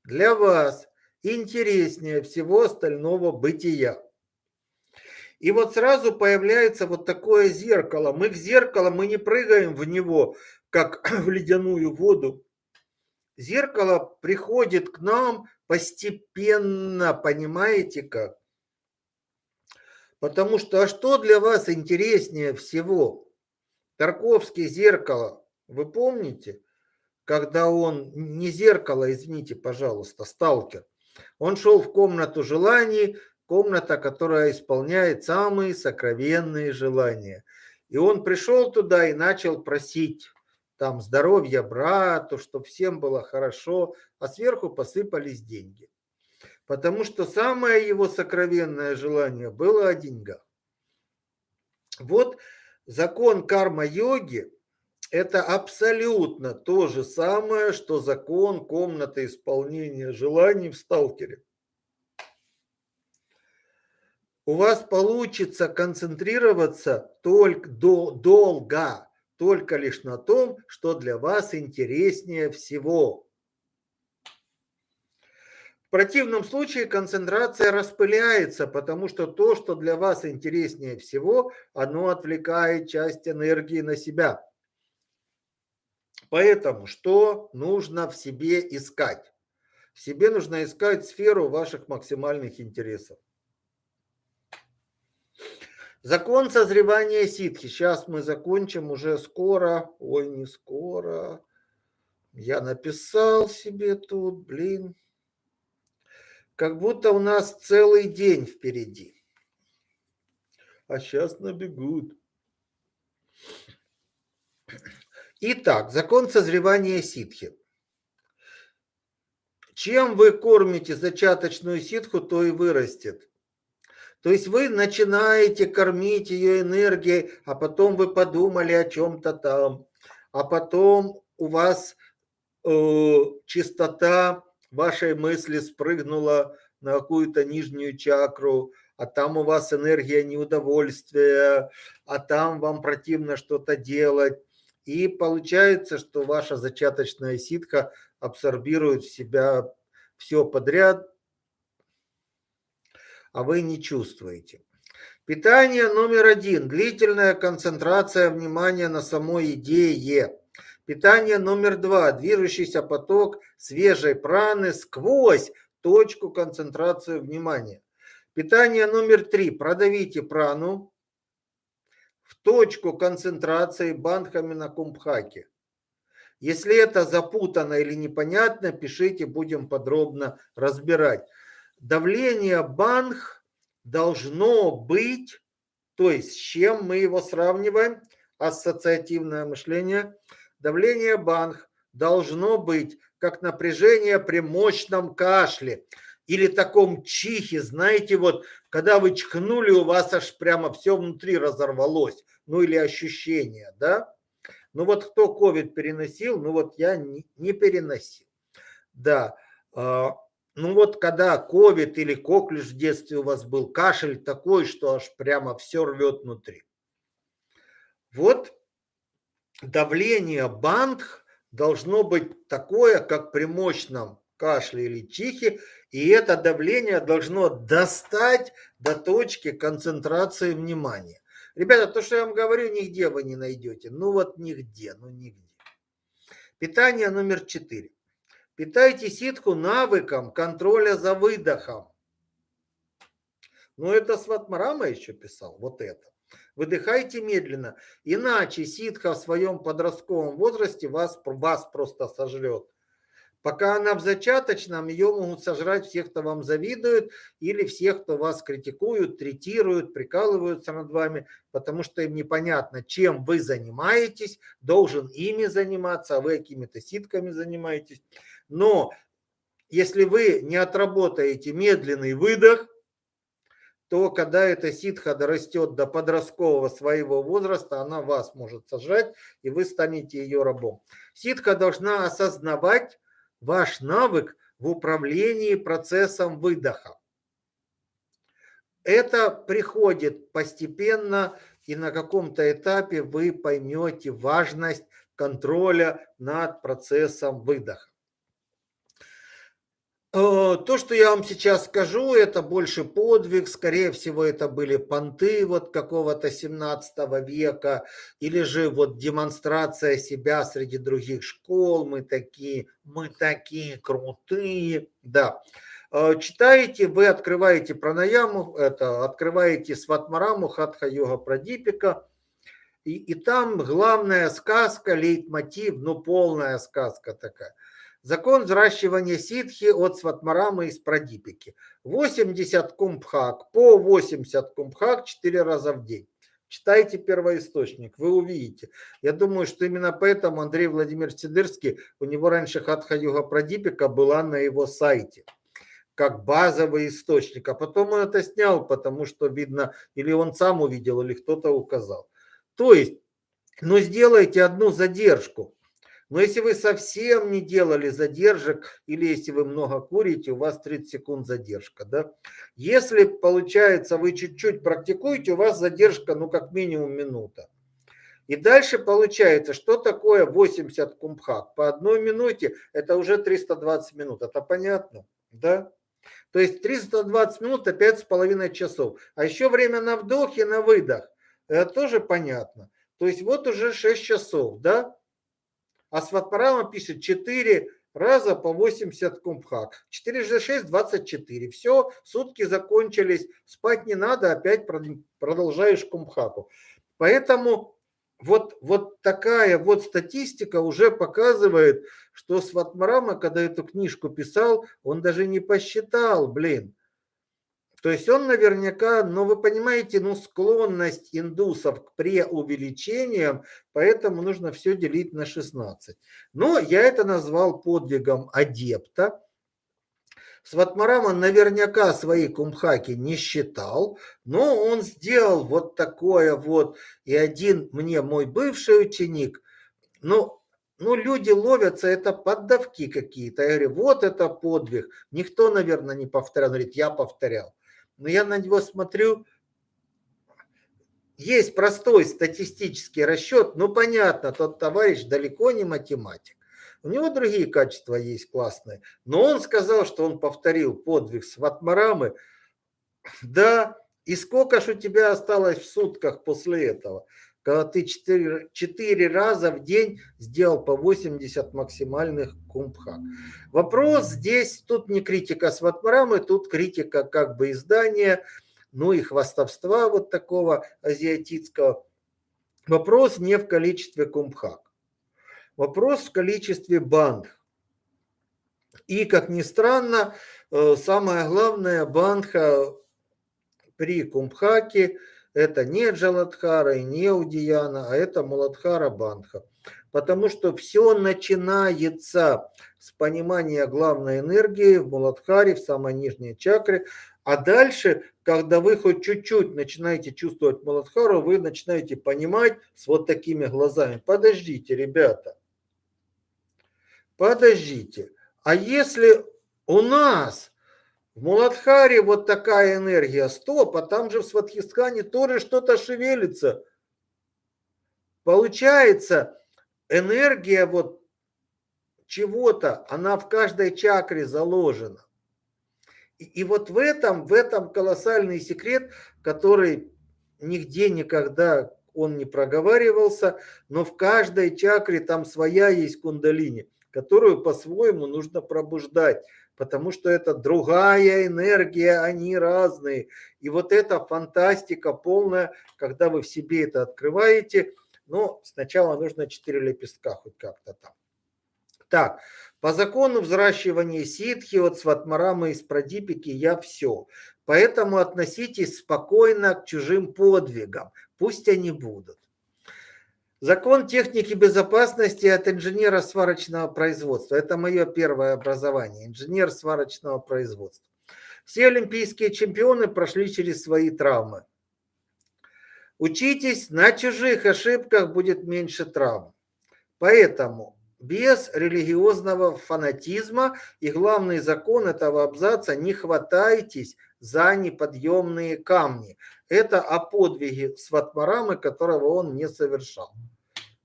для вас интереснее всего остального бытия. И вот сразу появляется вот такое зеркало. Мы к зеркалу, мы не прыгаем в него, как (clears throat) в ледяную воду. Зеркало приходит к нам постепенно, понимаете как? Потому что, а что для вас интереснее всего? Тарковский зеркало, вы помните? Когда он, не зеркало, извините, пожалуйста, сталкер. Он шел в комнату желаний, комната, которая исполняет самые сокровенные желания. И он пришел туда и начал просить там здоровья брату, чтобы всем было хорошо, а сверху посыпались деньги потому что самое его сокровенное желание было о деньгах. Вот закон карма-йоги – это абсолютно то же самое, что закон комнаты исполнения желаний в сталкере. У вас получится концентрироваться только до, долго, только лишь на том, что для вас интереснее всего – в противном случае концентрация распыляется, потому что то, что для вас интереснее всего, оно отвлекает часть энергии на себя. Поэтому что нужно в себе искать? В себе нужно искать сферу ваших максимальных интересов. Закон созревания ситхи. Сейчас мы закончим уже скоро. Ой, не скоро. Я написал себе тут, блин как будто у нас целый день впереди. А сейчас набегут. Итак, закон созревания ситхи. Чем вы кормите зачаточную ситху, то и вырастет. То есть вы начинаете кормить ее энергией, а потом вы подумали о чем-то там, а потом у вас э, чистота вашей мысли спрыгнула на какую-то нижнюю чакру, а там у вас энергия неудовольствия, а там вам противно что-то делать. И получается, что ваша зачаточная ситха абсорбирует в себя все подряд, а вы не чувствуете. Питание номер один. Длительная концентрация внимания на самой идее. Питание номер два. Движущийся поток свежей праны сквозь точку концентрации внимания. Питание номер три. Продавите прану в точку концентрации бандхами на кумбхаке. Если это запутано или непонятно, пишите, будем подробно разбирать. Давление банх должно быть, то есть с чем мы его сравниваем, ассоциативное мышление – Давление банх должно быть как напряжение при мощном кашле или таком чихе, знаете, вот когда вы чихнули, у вас аж прямо все внутри разорвалось, ну или ощущение, да? Ну вот кто ковид переносил, ну вот я не, не переносил, да. А, ну вот когда ковид или коклюш в детстве у вас был, кашель такой, что аж прямо все рвет внутри. Вот давление бандх должно быть такое, как при мощном кашле или чихе, и это давление должно достать до точки концентрации внимания. Ребята, то, что я вам говорю, нигде вы не найдете. Ну вот нигде, ну нигде. Питание номер четыре. Питайте ситху навыком контроля за выдохом. Ну это Сватмарама еще писал, вот это. Выдыхайте медленно, иначе ситха в своем подростковом возрасте вас, вас просто сожрет. Пока она в зачаточном, ее могут сожрать всех, кто вам завидует, или всех, кто вас критикуют, третируют, прикалываются над вами, потому что им непонятно, чем вы занимаетесь, должен ими заниматься, а вы какими-то ситками занимаетесь. Но если вы не отработаете медленный выдох, то когда эта ситха дорастет до подросткового своего возраста, она вас может сожрать, и вы станете ее рабом. Ситха должна осознавать, ваш навык в управлении процессом выдоха. Это приходит постепенно, и на каком-то этапе вы поймете важность контроля над процессом выдоха. Э, то, что я вам сейчас скажу, это больше подвиг, скорее всего, это были понты вот какого-то 17 века, или же вот демонстрация себя среди других школ, мы такие, мы такие крутые, да. Э, читаете, вы открываете пранаяму, это, открываете сватмараму, хатха-йога прадипика, и, и там главная сказка, лейтмотив, ну полная сказка такая – Закон взращивания ситхи от Сватмарамы из Прадипики. 80 кумбхак, по 80 кумбхак 4 раза в день. Читайте первоисточник, вы увидите. Я думаю, что именно поэтому Андрей Владимир Сидырский, у него раньше Хатха-юга Прадипика была на его сайте как базовый источник. А потом он это снял, потому что, видно, или он сам увидел, или кто-то указал. То есть, ну сделайте одну задержку. Но если вы совсем не делали задержек, или если вы много курите, у вас 30 секунд задержка. Да? Если, получается, вы чуть-чуть практикуете, у вас задержка, ну, как минимум минута. И дальше получается, что такое 80 кумбхак? По одной минуте это уже 320 минут. Это понятно? Да? То есть 320 минут это 5,5 часов. А еще время на вдох и на выдох. Это тоже понятно. То есть вот уже 6 часов, да? А Сватпарама пишет 4 раза по 80 кумбхак. 4 за 6 – 24. Все, сутки закончились, спать не надо, опять продолжаешь кумбхаку. Поэтому вот, вот такая вот статистика уже показывает, что Сватмарама, когда эту книжку писал, он даже не посчитал, блин, то есть он наверняка, ну вы понимаете, ну склонность индусов к преувеличениям, поэтому нужно все делить на 16. Но я это назвал подвигом адепта. Сватмарама наверняка свои кумхаки не считал, но он сделал вот такое вот. И один мне мой бывший ученик, ну, ну, люди ловятся, это поддавки какие-то. Я говорю, вот это подвиг. Никто, наверное, не повторял. Он говорит, я повторял но я на него смотрю, есть простой статистический расчет, ну понятно, тот товарищ далеко не математик. У него другие качества есть классные. Но он сказал, что он повторил подвиг Сватмарамы. Да, и сколько ж у тебя осталось в сутках после этого? Когда ты 4, 4 раза в день сделал по 80 максимальных кумбхак. Вопрос здесь, тут не критика Сватмарамы, тут критика как бы издания, ну и хвастовства вот такого азиатического. Вопрос не в количестве кумбхак. Вопрос в количестве банд. И, как ни странно, э, самое главное, бандха при кумбхаке – это не Джаладхара и не Удияна, а это Муладхара Бандха. Потому что все начинается с понимания главной энергии в Муладхаре, в самой нижней чакре. А дальше, когда вы хоть чуть-чуть начинаете чувствовать Муладхару, вы начинаете понимать с вот такими глазами. Подождите, ребята. Подождите. А если у нас в Муладхаре вот такая энергия, стоп, а там же в Сватхистхане тоже что-то шевелится. Получается, энергия вот чего-то, она в каждой чакре заложена. И, и вот в этом, в этом колоссальный секрет, который нигде никогда он не проговаривался, но в каждой чакре там своя есть кундалини, которую по-своему нужно пробуждать, потому что это другая энергия, они разные. И вот эта фантастика полная, когда вы в себе это открываете, но сначала нужно 4 лепестка хоть как-то там. Так, по закону взращивания ситхи от сватмарамы из прадипики я все. Поэтому относитесь спокойно к чужим подвигам, пусть они будут. Закон техники безопасности от инженера сварочного производства. Это мое первое образование, инженер сварочного производства. Все олимпийские чемпионы прошли через свои травмы. Учитесь, на чужих ошибках будет меньше травм. Поэтому без религиозного фанатизма и главный закон этого абзаца – не хватайтесь за неподъемные камни. Это о подвиге Сватмарамы, которого он не совершал.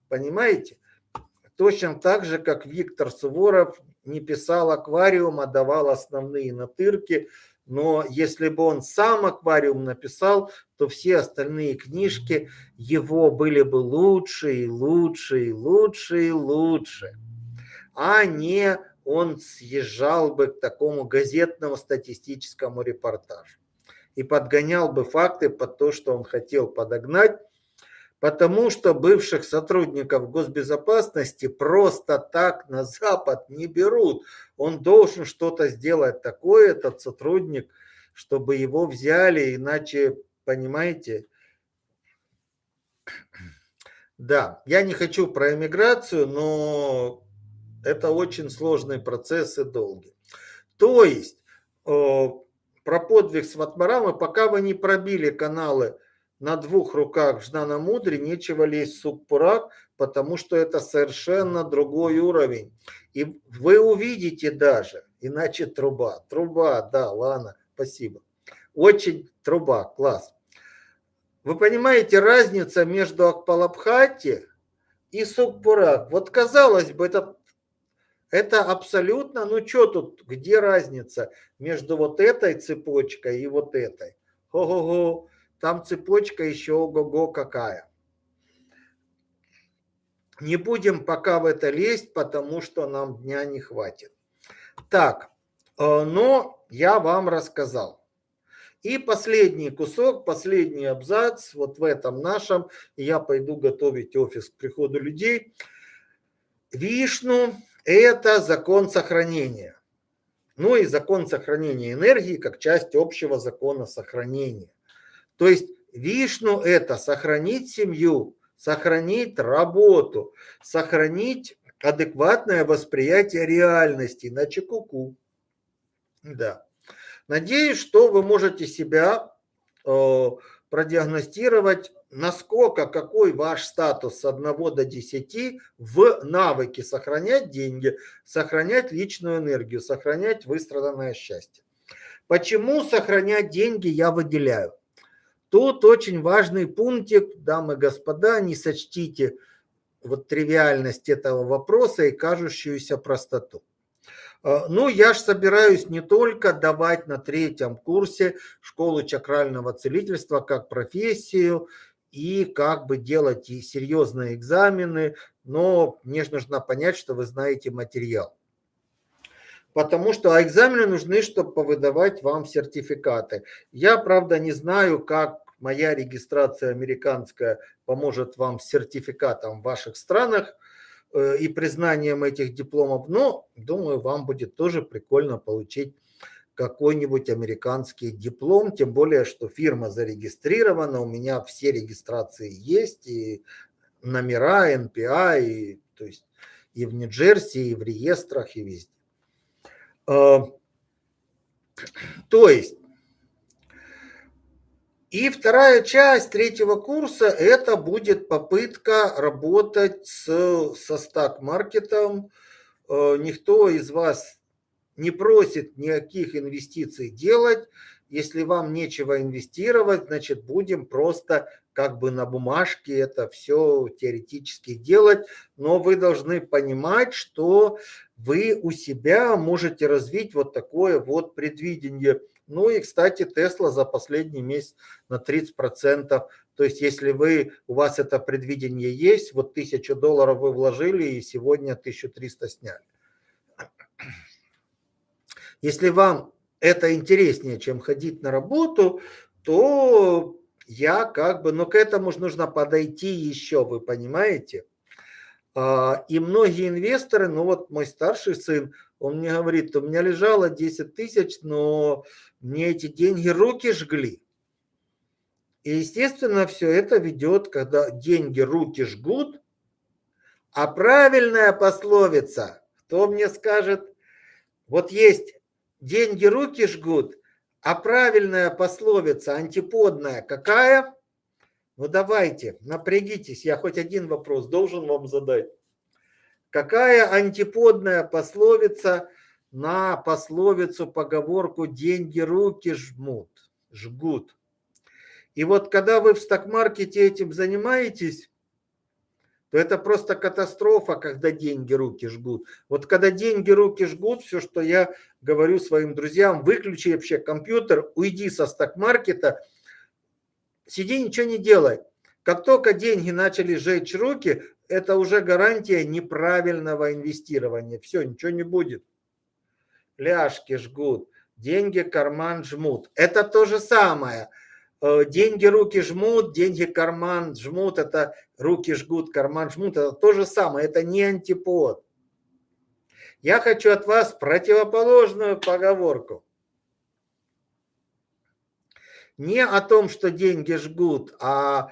Понимаете? Точно так же, как Виктор Суворов не писал аквариум, а давал основные натырки. Но если бы он сам аквариум написал, то все остальные книжки его были бы лучше и лучше и лучше и лучше. А не он съезжал бы к такому газетному статистическому репортажу и подгонял бы факты под то, что он хотел подогнать, потому что бывших сотрудников госбезопасности просто так на Запад не берут. Он должен что-то сделать такое, этот сотрудник, чтобы его взяли, иначе, понимаете, да, я не хочу про эмиграцию, но это очень сложный процесс и долгий. То есть, про подвиг Сватмарамы, пока вы не пробили каналы на двух руках в Жнана Мудре, нечего лезть в Суппурак, потому что это совершенно другой уровень. И вы увидите даже, иначе труба. Труба, да, ладно, спасибо. Очень труба, класс. Вы понимаете разница между Акпалабхати и Сукпурак? Вот казалось бы, это это абсолютно, ну что тут, где разница между вот этой цепочкой и вот этой? Ого-го, там цепочка еще ого-го какая. Не будем пока в это лезть, потому что нам дня не хватит. Так, э, но я вам рассказал. И последний кусок, последний абзац, вот в этом нашем, я пойду готовить офис к приходу людей. Вишну это закон сохранения. Ну и закон сохранения энергии как часть общего закона сохранения. То есть Вишну это сохранить семью, сохранить работу, сохранить адекватное восприятие реальности, иначе куку. -ку. Да. Надеюсь, что вы можете себя э, продиагностировать насколько, какой ваш статус с 1 до 10 в навыке сохранять деньги, сохранять личную энергию, сохранять выстраданное счастье. Почему сохранять деньги я выделяю? Тут очень важный пунктик, дамы и господа, не сочтите вот тривиальность этого вопроса и кажущуюся простоту. Э, ну, я же собираюсь не только давать на третьем курсе школы чакрального целительства как профессию и как бы делать и серьезные экзамены, но мне же нужно понять, что вы знаете материал. Потому что а экзамены нужны, чтобы повыдавать вам сертификаты. Я, правда, не знаю, как моя регистрация американская поможет вам с сертификатом в ваших странах э, и признанием этих дипломов, но думаю, вам будет тоже прикольно получить какой-нибудь американский диплом, тем более, что фирма зарегистрирована, у меня все регистрации есть, и номера, НПА, и, то есть и в Нью-Джерси, и в реестрах, и везде. А, то есть, и вторая часть третьего курса – это будет попытка работать с, со стак-маркетом. А, никто из вас не просит никаких инвестиций делать. Если вам нечего инвестировать, значит будем просто как бы на бумажке это все теоретически делать. Но вы должны понимать, что вы у себя можете развить вот такое вот предвидение. Ну и, кстати, Тесла за последний месяц на 30% То есть, если вы, у вас это предвидение есть, вот 1000 долларов вы вложили и сегодня 1300 сняли. Если вам это интереснее, чем ходить на работу, то я как бы, но к этому же нужно подойти еще, вы понимаете? А, и многие инвесторы, ну вот мой старший сын, он мне говорит, у меня лежало 10 тысяч, но мне эти деньги руки жгли. И, естественно, все это ведет, когда деньги руки жгут, а правильная пословица, кто мне скажет, вот есть деньги руки жгут, а правильная пословица антиподная какая? Ну давайте, напрягитесь, я хоть один вопрос должен вам задать. Какая антиподная пословица на пословицу, поговорку «деньги руки жмут», жгут? И вот когда вы в стокмаркете этим занимаетесь, то это просто катастрофа, когда деньги руки жгут. Вот когда деньги руки жгут, все, что я говорю своим друзьям, выключи вообще компьютер, уйди со стокмаркета, сиди, ничего не делай. Как только деньги начали жечь руки, это уже гарантия неправильного инвестирования. Все, ничего не будет. Ляжки жгут, деньги карман жмут. Это то же самое – деньги руки жмут, деньги карман жмут, это руки жгут, карман жмут, это то же самое, это не антипод. Я хочу от вас противоположную поговорку. Не о том, что деньги жгут, а,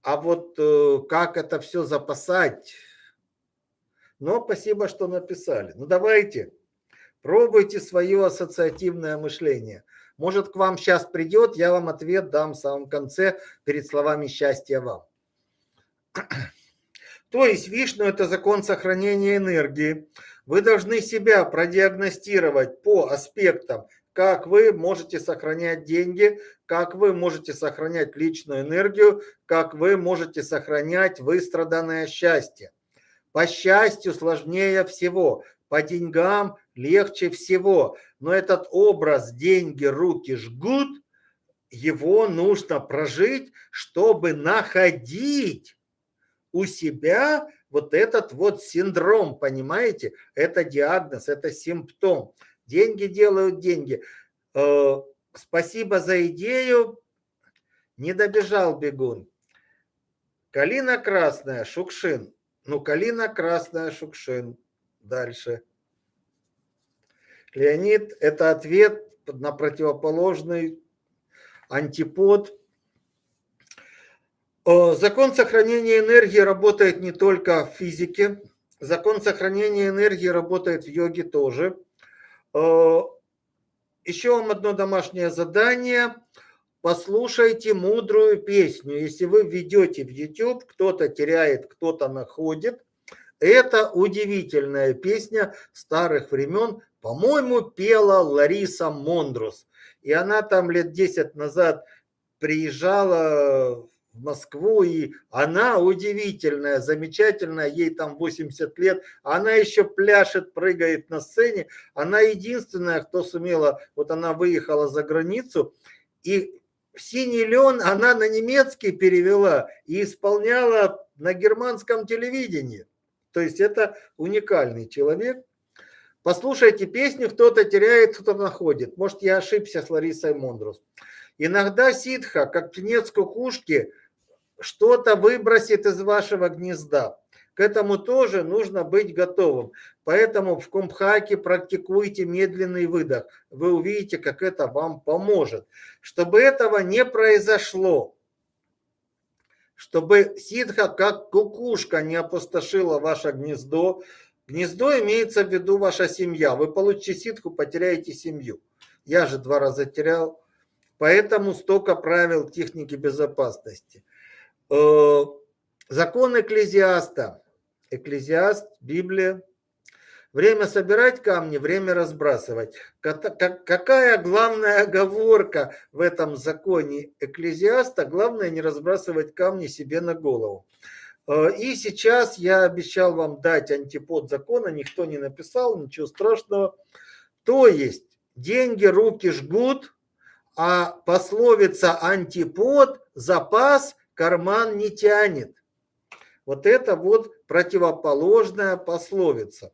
а вот э, как это все запасать. Но спасибо, что написали. Ну давайте, пробуйте свое ассоциативное мышление – может, к вам сейчас придет, я вам ответ дам в самом конце перед словами счастья вам. (clears throat) То есть Вишну – это закон сохранения энергии. Вы должны себя продиагностировать по аспектам, как вы можете сохранять деньги, как вы можете сохранять личную энергию, как вы можете сохранять выстраданное счастье. По счастью сложнее всего, по деньгам легче всего. Но этот образ «деньги, руки жгут», его нужно прожить, чтобы находить у себя вот этот вот синдром, понимаете? Это диагноз, это симптом. Деньги делают деньги. Э, спасибо за идею. Не добежал бегун. Калина красная, Шукшин. Ну, калина красная, Шукшин. Дальше. Леонид – это ответ на противоположный антипод. Закон сохранения энергии работает не только в физике. Закон сохранения энергии работает в йоге тоже. Еще вам одно домашнее задание. Послушайте мудрую песню. Если вы введете в YouTube, кто-то теряет, кто-то находит. Это удивительная песня старых времен по-моему, пела Лариса Мондрус. И она там лет 10 назад приезжала в Москву, и она удивительная, замечательная, ей там 80 лет, она еще пляшет, прыгает на сцене, она единственная, кто сумела, вот она выехала за границу, и «Синий лен» она на немецкий перевела и исполняла на германском телевидении. То есть это уникальный человек. Послушайте песню, кто-то теряет, кто-то находит. Может, я ошибся с Ларисой Мондрус. Иногда ситха, как птенец кукушки, что-то выбросит из вашего гнезда. К этому тоже нужно быть готовым. Поэтому в Кумбхаке практикуйте медленный выдох. Вы увидите, как это вам поможет. Чтобы этого не произошло, чтобы ситха, как кукушка, не опустошила ваше гнездо, Гнездо имеется в виду ваша семья. Вы получите ситку, потеряете семью. Я же два раза терял. Поэтому столько правил техники безопасности. Э, закон экклезиаста. Экклезиаст, Библия. Время собирать камни, время разбрасывать. Какая главная оговорка в этом законе экклезиаста? Главное не разбрасывать камни себе на голову. Э, и сейчас я обещал вам дать антипод закона, никто не написал, ничего страшного. То есть деньги руки жгут, а пословица антипод, запас карман не тянет. Вот это вот противоположная пословица.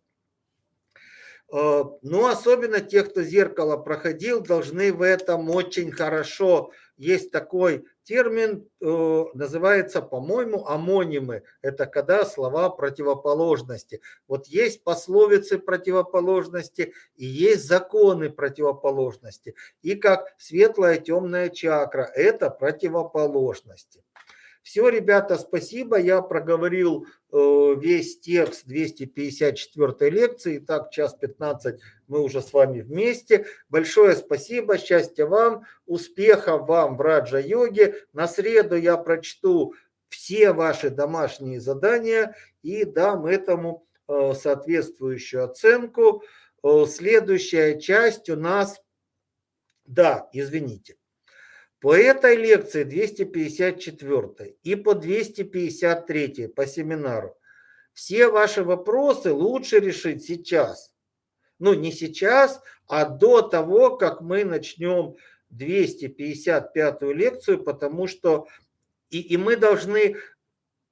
Э, но особенно те, кто зеркало проходил, должны в этом очень хорошо. Есть такой термин, э, называется, по-моему, амонимы. Это когда слова противоположности. Вот есть пословицы противоположности и есть законы противоположности. И как светлая темная чакра – это противоположности. Все, ребята, спасибо. Я проговорил э, весь текст 254 лекции. Так, час 15 мы уже с вами вместе. Большое спасибо, счастья вам, успехов вам в раджа-йоге. На среду я прочту все ваши домашние задания и дам этому э, соответствующую оценку. Э, следующая часть у нас... Да, извините. По этой лекции 254 и по 253 по семинару все ваши вопросы лучше решить сейчас. Ну, не сейчас, а до того, как мы начнем 255 лекцию, потому что и, и мы должны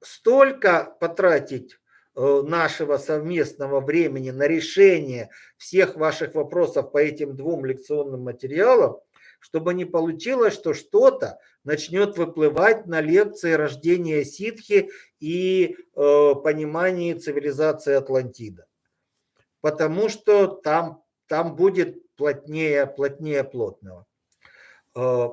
столько потратить э, нашего совместного времени на решение всех ваших вопросов по этим двум лекционным материалам, чтобы не получилось, что что-то начнет выплывать на лекции рождения ситхи и э, понимании цивилизации Атлантида. Потому что там, там будет плотнее, плотнее плотного. Э,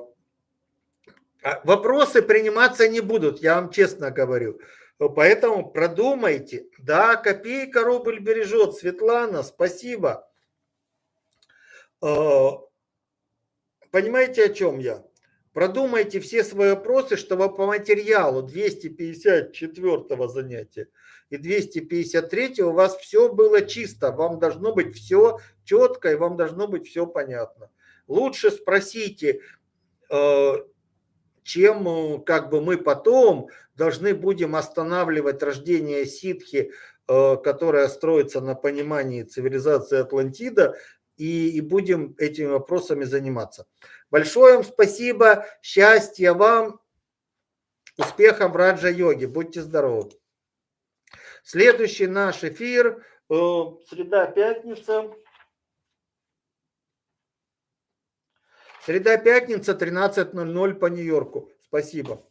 а вопросы приниматься не будут, я вам честно говорю. Поэтому продумайте. Да, копейка рубль бережет. Светлана, спасибо. Э, Понимаете, о чем я? Продумайте все свои вопросы, чтобы по материалу 254 занятия и 253 у вас все было чисто. Вам должно быть все четко и вам должно быть все понятно. Лучше спросите, э, чем э, как бы мы потом должны будем останавливать рождение ситхи, э, которая строится на понимании цивилизации Атлантида, и, и будем этими вопросами заниматься. Большое вам спасибо, счастья вам, успехов в раджа-йоге, будьте здоровы. Следующий наш эфир, э, среда-пятница. Среда-пятница, 13.00 по Нью-Йорку. Спасибо.